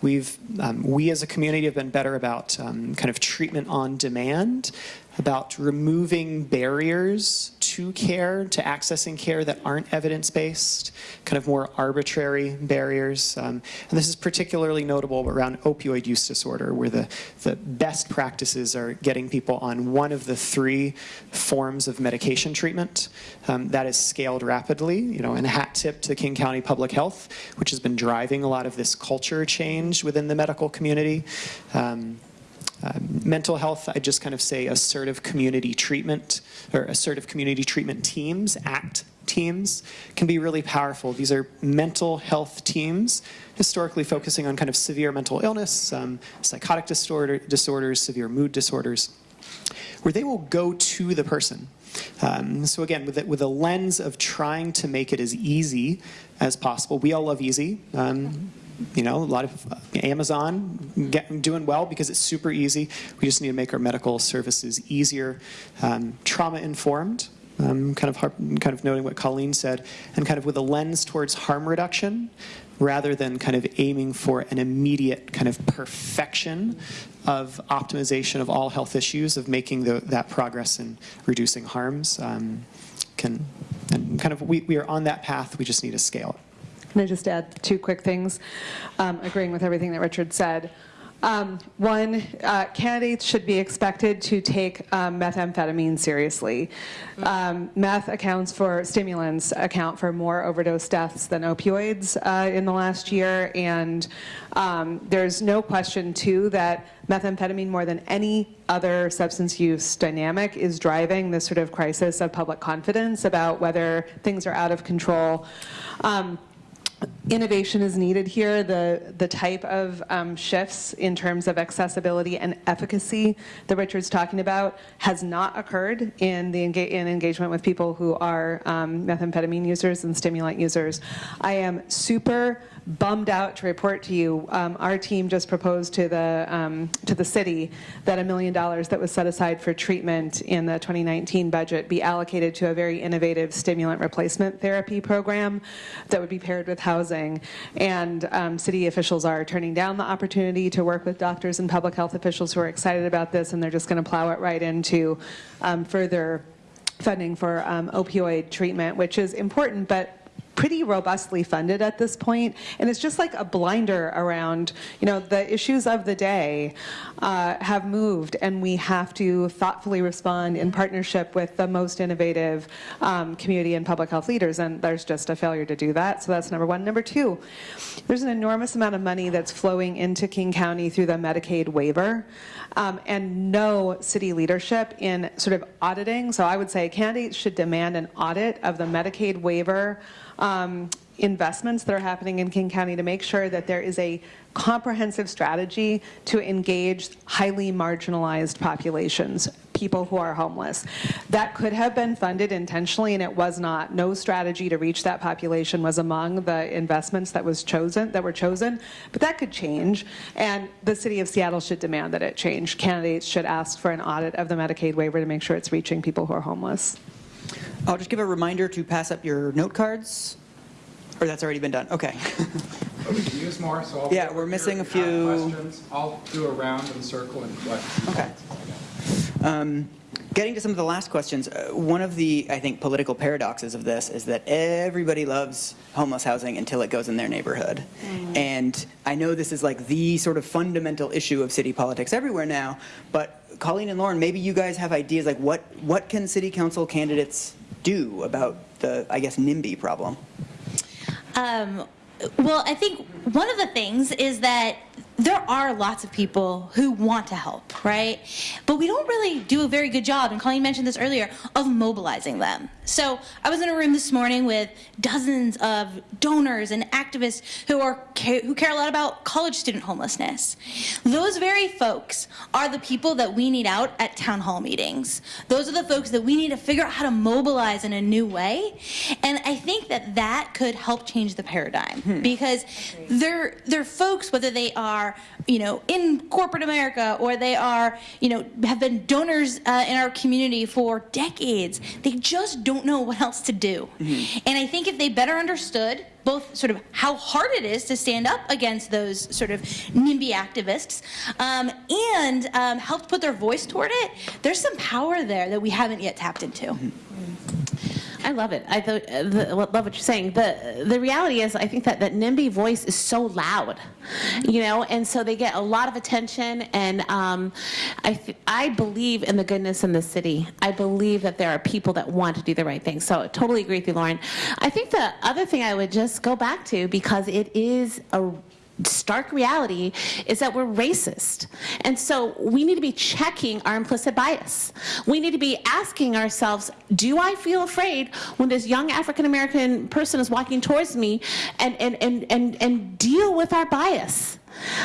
Speaker 6: We've, um, we as a community have been better about um, kind of treatment on demand, about removing barriers to care, to accessing care that aren't evidence-based, kind of more arbitrary barriers. Um, and this is particularly notable around opioid use disorder, where the, the best practices are getting people on one of the three forms of medication treatment. Um, that is scaled rapidly, you know, and a hat tip to King County Public Health, which has been driving a lot of this culture change within the medical community. Um, uh, mental health, I just kind of say assertive community treatment or assertive community treatment teams, ACT teams, can be really powerful. These are mental health teams, historically focusing on kind of severe mental illness, um, psychotic disorder, disorders, severe mood disorders, where they will go to the person. Um, so again, with, with a lens of trying to make it as easy as possible. We all love easy. Um, you know, a lot of uh, Amazon get, doing well because it's super easy. We just need to make our medical services easier, um, trauma informed. Um, kind of kind of noting what Colleen said, and kind of with a lens towards harm reduction, rather than kind of aiming for an immediate kind of perfection of optimization of all health issues, of making the, that progress in reducing harms. Um, can and kind of we, we are on that path. We just need to scale it.
Speaker 8: Can I just add two quick things, um, agreeing with everything that Richard said. Um, one, uh, candidates should be expected to take um, methamphetamine seriously. Um, meth accounts for, stimulants account for more overdose deaths than opioids uh, in the last year, and um, there's no question, too, that methamphetamine, more than any other substance use dynamic, is driving this sort of crisis of public confidence about whether things are out of control. Um, innovation is needed here. The, the type of um, shifts in terms of accessibility and efficacy that Richard's talking about has not occurred in the enga in engagement with people who are um, methamphetamine users and stimulant users. I am super bummed out to report to you, um, our team just proposed to the, um, to the city that a million dollars that was set aside for treatment in the 2019 budget be allocated to a very innovative stimulant replacement therapy program that would be paired with housing. And um, city officials are turning down the opportunity to work with doctors and public health officials who are excited about this, and they're just going to plow it right into um, further funding for um, opioid treatment, which is important, but pretty robustly funded at this point, and it's just like a blinder around, you know, the issues of the day uh, have moved, and we have to thoughtfully respond in partnership with the most innovative um, community and public health leaders, and there's just a failure to do that, so that's number one. Number two, there's an enormous amount of money that's flowing into King County through the Medicaid waiver, um, and no city leadership in sort of auditing, so I would say candidates should demand an audit of the Medicaid waiver um, investments that are happening in King County to make sure that there is a comprehensive strategy to engage highly marginalized populations, people who are homeless. That could have been funded intentionally and it was not. No strategy to reach that population was among the investments that was chosen that were chosen, but that could change and the city of Seattle should demand that it change. Candidates should ask for an audit of the Medicaid waiver to make sure it's reaching people who are homeless.
Speaker 4: I'll just give a reminder to pass up your note cards. Or that's already been done, okay.
Speaker 3: But we can use more, so I'll.
Speaker 4: Yeah, we're missing a
Speaker 3: if you have
Speaker 4: few-
Speaker 3: questions. I'll do a round and circle and collect.
Speaker 4: Okay. Um, Getting to some of the last questions, uh, one of the, I think, political paradoxes of this is that everybody loves homeless housing until it goes in their neighborhood. And I know this is like the sort of fundamental issue of city politics everywhere now, but Colleen and Lauren, maybe you guys have ideas like what, what can city council candidates do about the, I guess, NIMBY problem?
Speaker 5: Um, well, I think one of the things is that there are lots of people who want to help, right? But we don't really do a very good job, and Colleen mentioned this earlier, of mobilizing them. So I was in a room this morning with dozens of donors and activists who are who care a lot about college student homelessness. Those very folks are the people that we need out at town hall meetings. Those are the folks that we need to figure out how to mobilize in a new way. And I think that that could help change the paradigm hmm. because they're they're folks whether they are you know in corporate America or they are you know have been donors uh, in our community for decades. They just don't know what else to do. And I think if they better understood both sort of how hard it is to stand up against those sort of NIMBY activists um, and um, helped put their voice toward it, there's some power there that we haven't yet tapped into.
Speaker 7: I love it. I th- the, love what you're saying. The the reality is, I think that that NIMBY voice is so loud, you know, and so they get a lot of attention. And um, I I believe in the goodness in the city. I believe that there are people that want to do the right thing. So I totally agree with you, Lauren. I think the other thing I would just go back to because it is a stark reality is that we're racist. And so we need to be checking our implicit bias. We need to be asking ourselves, do I feel afraid when this young African American person is walking towards me and, and, and, and, and deal with our bias?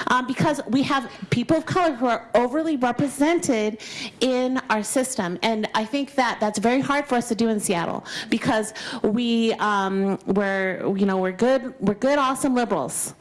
Speaker 7: Um, because we have people of color who are overly represented in our system, and I think that that's very hard for us to do in Seattle because we um, we're you know we're good we're good awesome liberals,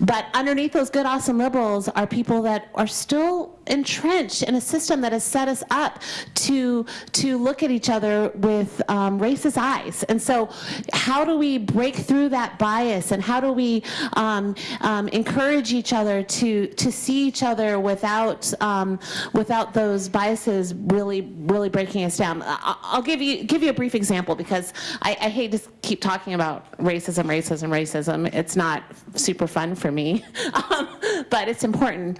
Speaker 7: but underneath those good awesome liberals are people that are still entrenched in a system that has set us up to to look at each other with um, racist eyes, and so how do we break through that bias, and how do we um, um, encourage each other to to see each other without um, without those biases really really breaking us down. I'll give you give you a brief example because I, I hate to keep talking about racism, racism, racism. It's not super fun for me, um, but it's important.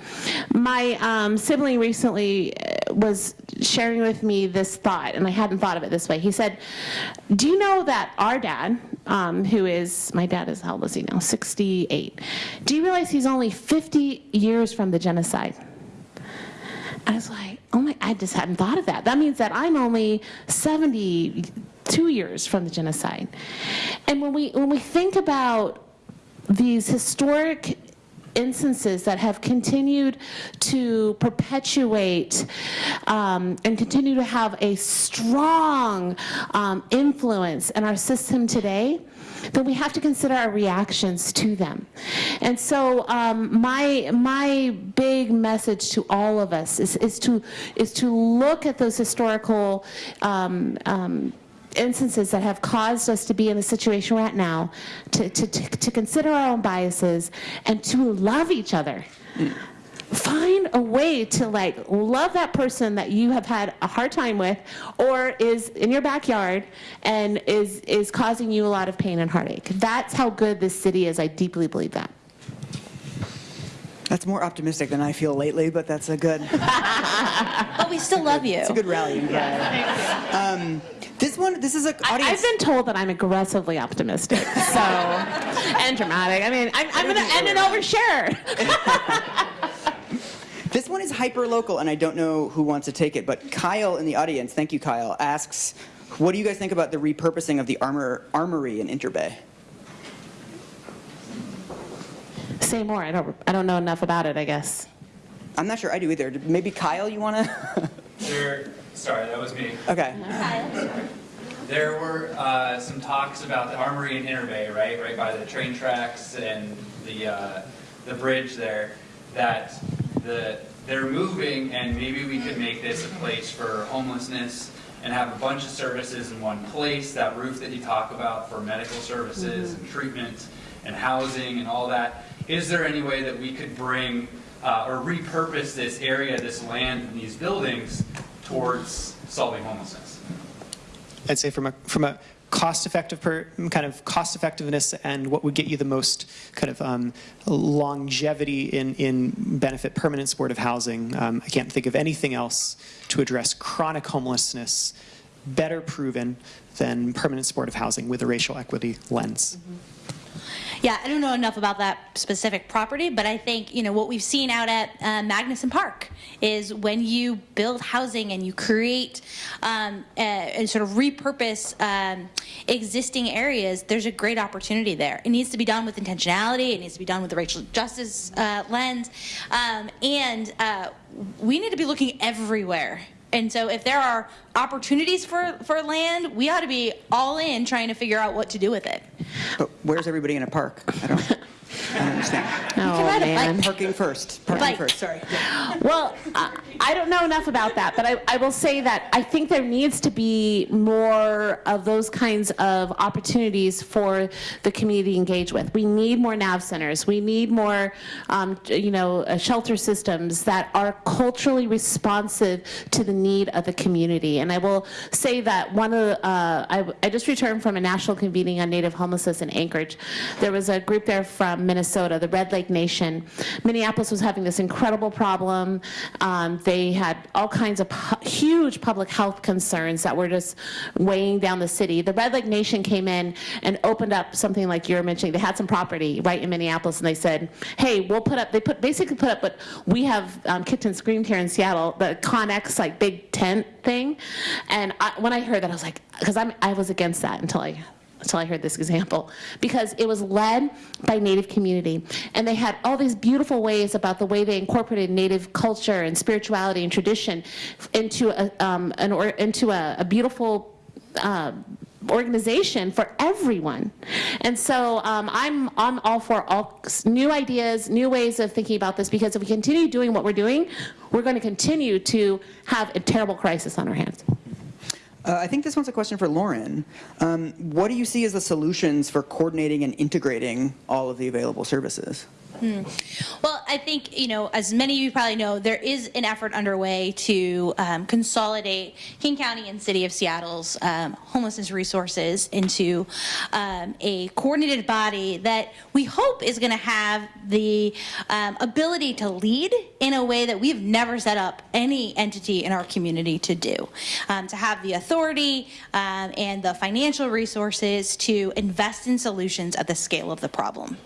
Speaker 7: My um, sibling recently uh, was sharing with me this thought, and I hadn't thought of it this way. He said, "Do you know that our dad, um, who is my dad is how old is he now? 68. Do you realize he's only 50 years from the genocide?" I was like, "Oh my! I just hadn't thought of that. That means that I'm only 72 years from the genocide." And when we when we think about these historic instances that have continued to perpetuate um, and continue to have a strong um, influence in our system today, then we have to consider our reactions to them. And so um, my, my big message to all of us is, is, to, is to look at those historical um, um, instances that have caused us to be in the situation we're at now, to, to, to, to consider our own biases, and to love each other. Find a way to like love that person that you have had a hard time with, or is in your backyard and is is causing you a lot of pain and heartache. That's how good this city is. I deeply believe that.
Speaker 4: That's more optimistic than I feel lately, but that's a good,
Speaker 5: But we still love you.
Speaker 4: it's a good rallying cry. Um, this one, this is a
Speaker 7: I,
Speaker 4: audience.
Speaker 7: I've been told that I'm aggressively optimistic, so and dramatic. I mean, I'm, I'm going to end an overshare.
Speaker 4: This one is hyper local, and I don't know who wants to take it, but Kyle in the audience, thank you, Kyle, asks, what do you guys think about the repurposing of the armor armory in Interbay?
Speaker 7: Say more. I don't. I don't know enough about it. I guess.
Speaker 4: I'm not sure I do either. Maybe Kyle, you want to?
Speaker 9: There, sorry, that was me.
Speaker 4: okay.
Speaker 9: There were uh, some talks about the armory in Interbay, right, right by the train tracks and the uh, the bridge there. That the they're moving, and maybe we could make this a place for homelessness and have a bunch of services in one place. That roof that you talk about for medical services and treatment and housing and all that. Is there any way that we could bring uh, or repurpose this area, this land, and these buildings towards solving homelessness?
Speaker 6: I'd say from a from a cost-effective per, kind of cost-effectiveness and what would get you the most kind of um, longevity in in benefit permanent supportive housing. Um, I can't think of anything else to address chronic homelessness better proven than permanent supportive housing with a racial equity lens.
Speaker 5: Yeah, I don't know enough about that specific property, but I think you know what we've seen out at uh, Magnuson Park is when you build housing and you create um, uh, and sort of repurpose um, existing areas. There's a great opportunity there. It needs to be done with intentionality. It needs to be done with the racial justice uh, lens, um, and uh, we need to be looking everywhere and so if there are opportunities for, for land, we ought to be all in trying to figure out what to do with it.
Speaker 4: But where's everybody in a park? I don't, I don't understand.
Speaker 7: Oh man.
Speaker 4: Parking first. Parking first. Sorry.
Speaker 7: Well, I I don't know enough about that, but I, I will say that I think there needs to be more of those kinds of opportunities for the community to engage with. We need more NAV centers. We need more, um, you know, uh, shelter systems that are culturally responsive to the need of the community. And I will say that one of the, uh, I, I just returned from a national convening on Native homelessness in Anchorage. There was a group there from Minnesota, the Red Lake Nation. Minneapolis was having this incredible problem. Um, they had all kinds of pu- huge public health concerns that were just weighing down the city. The Red Lake Nation came in and opened up something like you were mentioning. They had some property right in Minneapolis, and they said, "Hey, we'll put up." They put basically put up what we have um, kicked and screamed here in Seattle, the Connex like big tent thing. And I, when I heard that, I was like, because I'm I was against that until I until I heard this example, because it was led by Native community. And they had all these beautiful ways about the way they incorporated Native culture and spirituality and tradition into a, um, an or, into a, a beautiful uh, organization for everyone. And so um, I'm, I'm all for all new ideas, new ways of thinking about this, because if we continue doing what we're doing, we're going to continue to have a terrible crisis on our hands.
Speaker 4: Uh, I think this one's a question for Lauren. Um, what do you see as the solutions for coordinating and integrating all of the available services?
Speaker 5: Well, I think, you know, as many of you probably know, there is an effort underway to um, consolidate King County and City of Seattle's um, homelessness resources into um, a coordinated body that we hope is going to have the um, ability to lead in a way that we've never set up any entity in our community to do. Um, to have the authority um, and the financial resources to invest in solutions at the scale of the problem.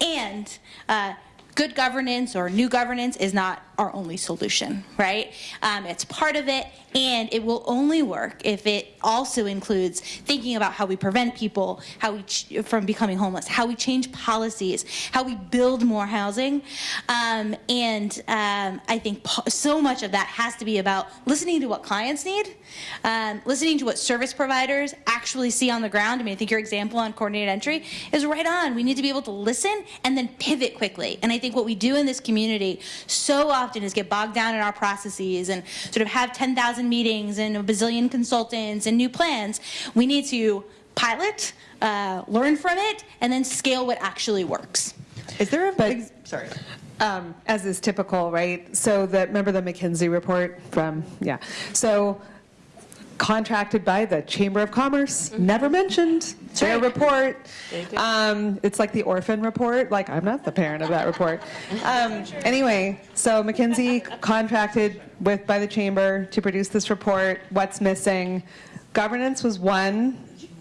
Speaker 5: And uh, good governance or new governance is not our only solution, right? Um, it's part of it, and it will only work if it also includes thinking about how we prevent people how we from becoming homeless, how we change policies, how we build more housing. Um, and um, I think so much of that has to be about listening to what clients need, um, listening to what service providers actually see on the ground. I mean, I think your example on coordinated entry is right on. We need to be able to listen and then pivot quickly. And I think what we do in this community so often is get bogged down in our processes and sort of have 10,000 meetings and a bazillion consultants and new plans. We need to pilot, uh, learn from it, and then scale what actually works.
Speaker 4: Is there a
Speaker 8: But-
Speaker 4: big, sorry.
Speaker 8: um, as is typical, right? So that, remember the McKinsey report from, yeah. So contracted by the Chamber of Commerce, never mentioned, their report. Um, It's like the orphan report, like I'm not the parent of that report. Um, Anyway, so McKinsey contracted with, by the Chamber to produce this report, what's missing. Governance was one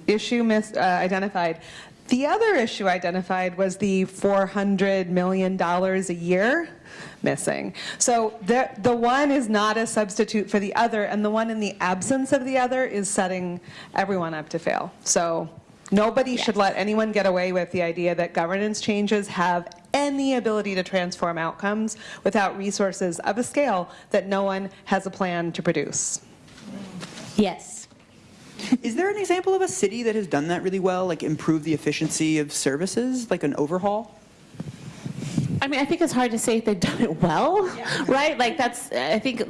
Speaker 8: issue mis- uh, identified. The other issue identified was the $400 million a year missing. So the, the one is not a substitute for the other, and the one in the absence of the other is setting everyone up to fail. So nobody should let anyone get away with the idea that governance changes have any ability to transform outcomes without resources of a scale that no one has a plan to produce.
Speaker 5: Yes.
Speaker 4: Is there an example of a city that has done that really well, like improve the efficiency of services, like an overhaul?
Speaker 7: I mean, I think it's hard to say if they've done it well, right? Like that's, I think,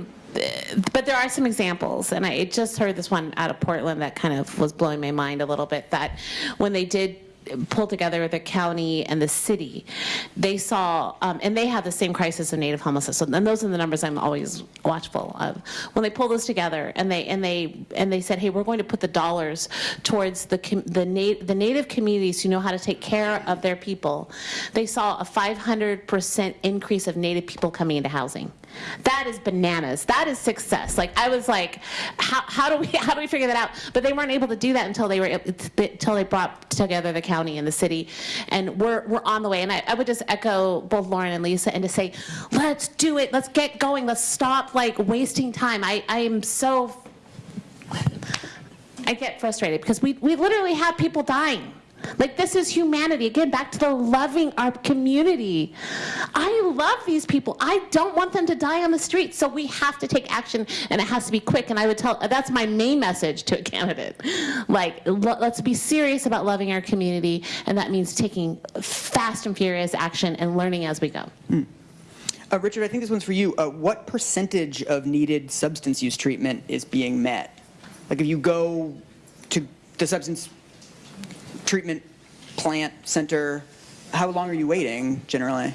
Speaker 7: but there are some examples, and I just heard this one out of Portland that kind of was blowing my mind a little bit. That when they did pull together the county and the city, they saw, um, and they had the same crisis of native homelessness. So, and those are the numbers I'm always watchful of. When they pulled this together, and they and they and they said, hey, we're going to put the dollars towards the the, na- the native communities who know how to take care of their people. They saw a 500% increase of native people coming into housing. That is bananas. That is success. Like I was like, how, how do we how do we figure that out? But they weren't able to do that until they were until they brought together the county and the city, and we're we're on the way. And I, I would just echo both Lauren and Lisa and to say, let's do it. Let's get going. Let's stop like wasting time. I I am so I get frustrated because we, we literally have people dying. Like, this is humanity. Again, back to the loving our community. I love these people. I don't want them to die on the street. So we have to take action, and it has to be quick. And I would tell that's my main message to a candidate. Like, let's be serious about loving our community, and that means taking fast and furious action and learning as we go.
Speaker 4: Uh, Richard, I think this one's for you. Uh, what percentage of needed substance use treatment is being met? Like if you go to the substance treatment plant center, how long are you waiting generally?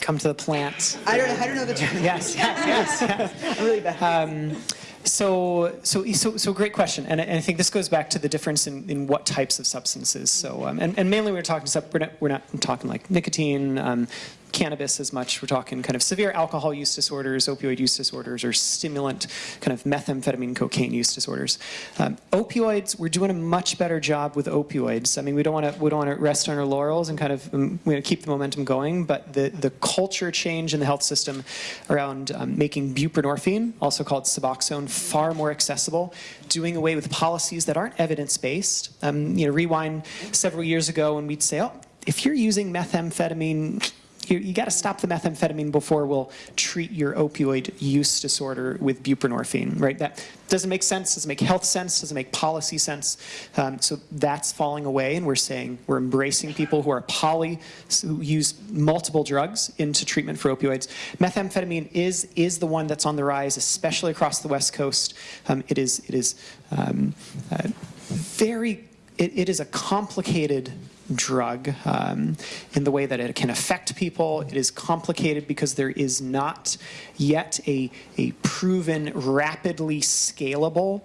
Speaker 6: Come to the plant.
Speaker 4: I don't, I don't know the term.
Speaker 6: Yes, yes, yes.
Speaker 4: I'm really bad.
Speaker 6: So, so, so, so great question, and I, and I think this goes back to the difference in, in what types of substances. So, um, and, and mainly we're talking. We're not, we're not talking like nicotine, um, cannabis as much. We're talking kind of severe alcohol use disorders, opioid use disorders, or stimulant, kind of methamphetamine, cocaine use disorders. Um, opioids, we're doing a much better job with opioids. I mean, we don't want to we don't want to rest on our laurels and kind of um, we keep the momentum going. But the the culture change in the health system around um, making buprenorphine, also called Suboxone, far more accessible, doing away with policies that aren't evidence based. Um, you know, rewind several years ago when we'd say, oh, if you're using methamphetamine you, you got to stop the methamphetamine before we'll treat your opioid use disorder with buprenorphine, right? That doesn't make sense, doesn't make health sense, doesn't make policy sense. Um, so that's falling away, and we're saying we're embracing people who are poly, who use multiple drugs into treatment for opioids. Methamphetamine is is the one that's on the rise, especially across the West Coast. Um, it is it is um, uh, very it, it is a complicated drug um, in the way that it can affect people. It is complicated because there is not yet a, a proven, rapidly scalable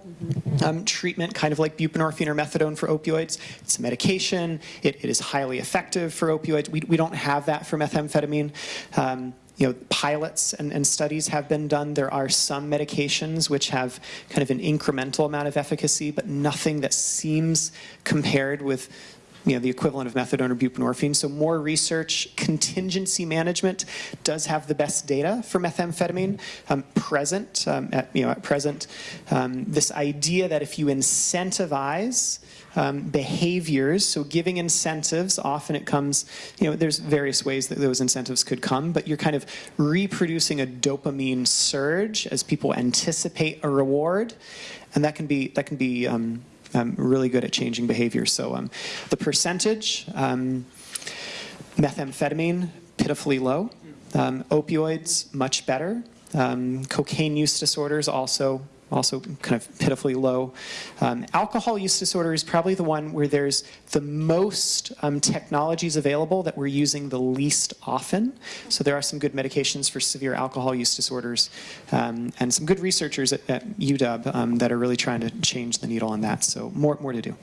Speaker 6: um, treatment, kind of like buprenorphine or methadone for opioids. It's a medication. It, it is highly effective for opioids. We, we don't have that for methamphetamine. Um, you know, pilots and, and, studies have been done. There are some medications which have kind of an incremental amount of efficacy, but nothing that seems compared with you know, the equivalent of methadone or buprenorphine. So more research, contingency management does have the best data for methamphetamine. Um, present, um, at, you know, at present, um, this idea that if you incentivize um, behaviors, so giving incentives, often it comes, you know, there's various ways that those incentives could come, but you're kind of reproducing a dopamine surge as people anticipate a reward, and that can be, that can be um, really good at changing behavior. So um, the percentage, um, methamphetamine, pitifully low. Um, opioids, much better. Um, cocaine use disorders also also kind of pitifully low. Um, alcohol use disorder is probably the one where there's the most um, technologies available that we're using the least often. So there are some good medications for severe alcohol use disorders um, and some good researchers at, at UW um, that are really trying to change the needle on that. So more, more to do.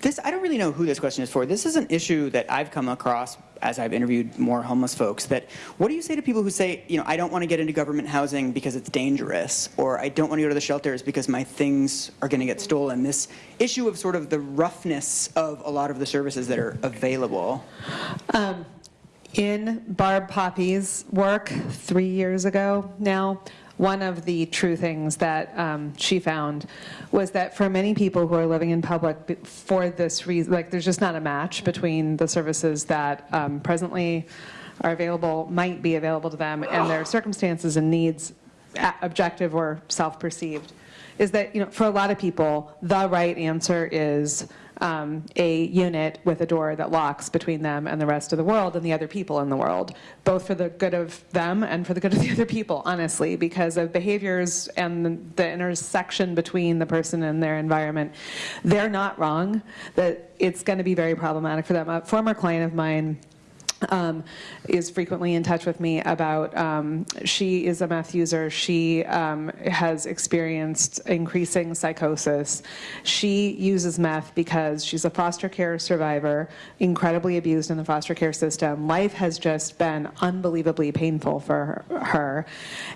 Speaker 4: This, I don't really know who this question is for. This is an issue that I've come across as I've interviewed more homeless folks that what do you say to people who say, you know, I don't want to get into government housing because it's dangerous or I don't want to go to the shelters because my things are going to get stolen. This issue of sort of the roughness of a lot of the services that are available.
Speaker 8: Um, in Barb Poppe's work three years ago now, one of the true things that um, she found was that for many people who are living in public for this reason, like there's just not a match between the services that um, presently are available, might be available to them, and their circumstances and needs, objective or self-perceived, is that, you know, for a lot of people, the right answer is um, a unit with a door that locks between them and the rest of the world and the other people in the world, both for the good of them and for the good of the other people, honestly, because of behaviors and the, the intersection between the person and their environment. They're not wrong, that it's going to be very problematic for them. A former client of mine um, is frequently in touch with me about, um, she is a meth user, she um, has experienced increasing psychosis. She uses meth because she's a foster care survivor, incredibly abused in the foster care system. Life has just been unbelievably painful for her, her.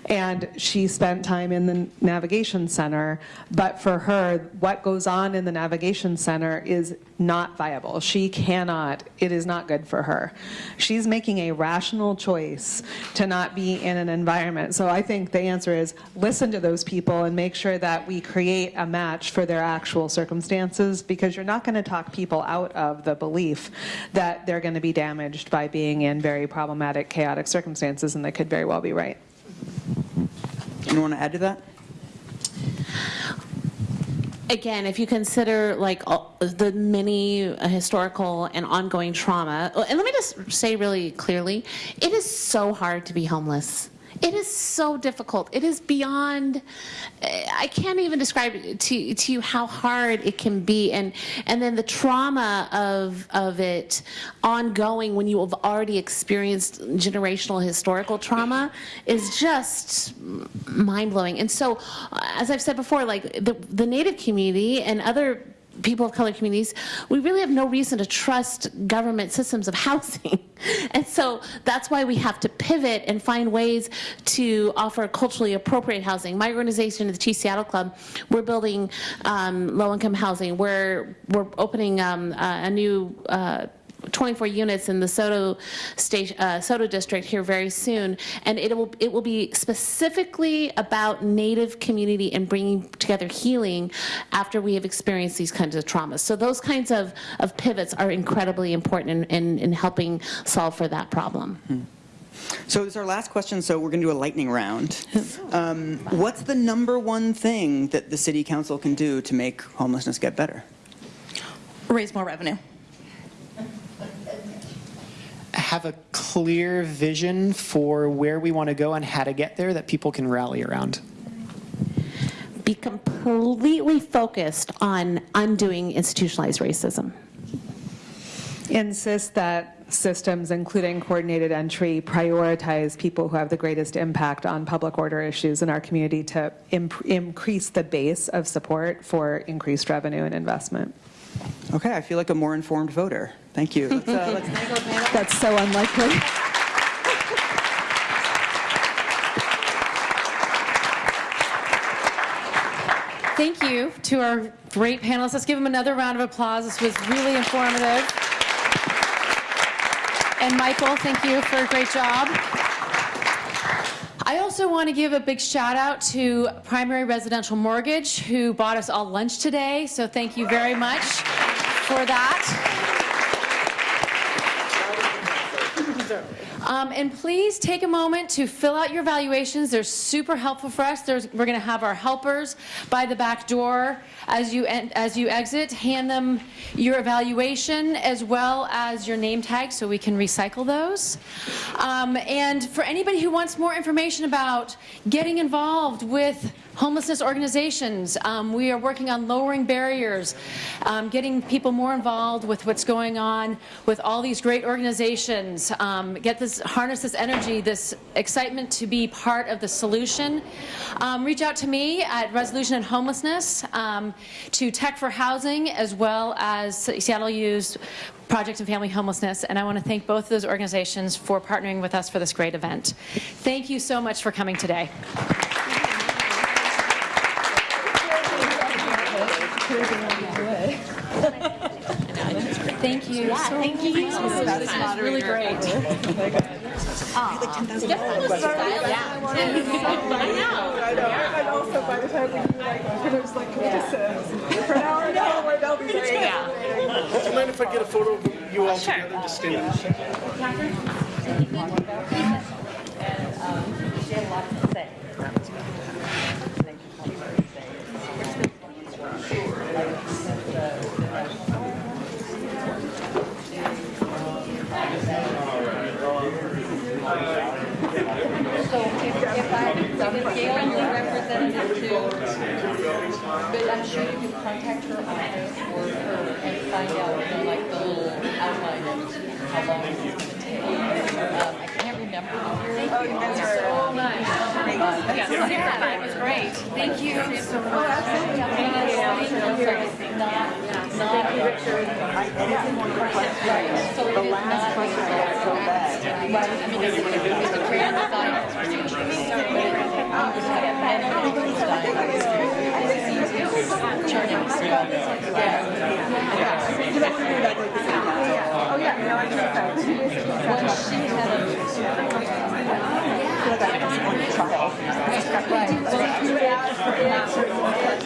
Speaker 8: And she spent time in the navigation center, but for her, what goes on in the navigation center is not viable. She cannot, it is not good for her. She's making a rational choice to not be in an environment. So I think the answer is listen to those people and make sure that we create a match for their actual circumstances because you're not going to talk people out of the belief that they're going to be damaged by being in very problematic, chaotic circumstances, and they could very well be right.
Speaker 4: Want to add to that?
Speaker 7: Again, if you consider like all- the many uh, historical and ongoing trauma, and let me just say really clearly, it is so hard to be homeless. It is so difficult. It is beyond. eh, I can't even describe to to you how hard it can be, and and then the trauma of of it ongoing when you have already experienced generational historical trauma is just mind blowing. And so, as I've said before, like the the Native community and other people of color communities, we really have no reason to trust government systems of housing. And so that's why we have to pivot and find ways to offer culturally appropriate housing. My organization, the Chief Seattle Club, we're building um, low-income housing. We're, we're opening um, a, a new uh, 24 units in the SODO station, uh, SODO district here very soon, and it will it will be specifically about Native community and bringing together healing after we have experienced these kinds of traumas. So those kinds of, of pivots are incredibly important in, in, in helping solve for that problem.
Speaker 4: So this is our last question, so we're going to do a lightning round. Um, what's the number one thing that the city council can do to make homelessness get better?
Speaker 5: Raise more revenue.
Speaker 6: Have a clear vision for where we want to go and how to get there that people can rally around.
Speaker 7: Be completely focused on undoing institutionalized racism.
Speaker 8: insist that systems, including coordinated entry, prioritize people who have the greatest impact on public order issues in our community to imp- increase the base of support for increased revenue and investment.
Speaker 4: Okay, I feel like a more informed voter. Thank you. Let's, uh, let's thank our panel.
Speaker 8: That's so unlikely.
Speaker 1: Thank you to our great panelists. Let's give them another round of applause. This was really informative. And Michael, thank you for a great job. I also want to give a big shout out to Primary Residential Mortgage, who bought us all lunch today. So thank you very much for that. Um, and please take a moment to fill out your valuations. They're super helpful for us. There's, we're going to have our helpers by the back door as you as you exit. Hand them your evaluation as well as your name tag so we can recycle those. Um, and for anybody who wants more information about getting involved with homelessness organizations. Um, we are working on lowering barriers, um, getting people more involved with what's going on with all these great organizations. Um, get this, harness this energy, this excitement to be part of the solution. Um, reach out to me at Resolution and Homelessness, um, to Tech for Housing, as well as Seattle U's Project and Family Homelessness, and I want to thank both of those organizations for partnering with us for this great event. Thank you so much for coming today. Thank you so you. This was really great.
Speaker 10: And also by the time we do like, there's like criticisms. For now, I know where they'll be saying.
Speaker 11: Do you mind if I get a photo of you all together? Just stand there.
Speaker 12: So if, if I, if Gail is representative to, but I'm sure you can contact her office or her and find out, you know, like the little outline of how long it's gonna take. Um, I can't remember the year. Oh, you guys are. So nice.
Speaker 1: Yes, yeah, it was great. Thank you so much.
Speaker 12: The last question was so bad. I mean, it's, it's a trans science.
Speaker 10: Oh, yeah, no, I just said.
Speaker 12: When she had a.
Speaker 10: Feel like I just want to try.
Speaker 12: Right.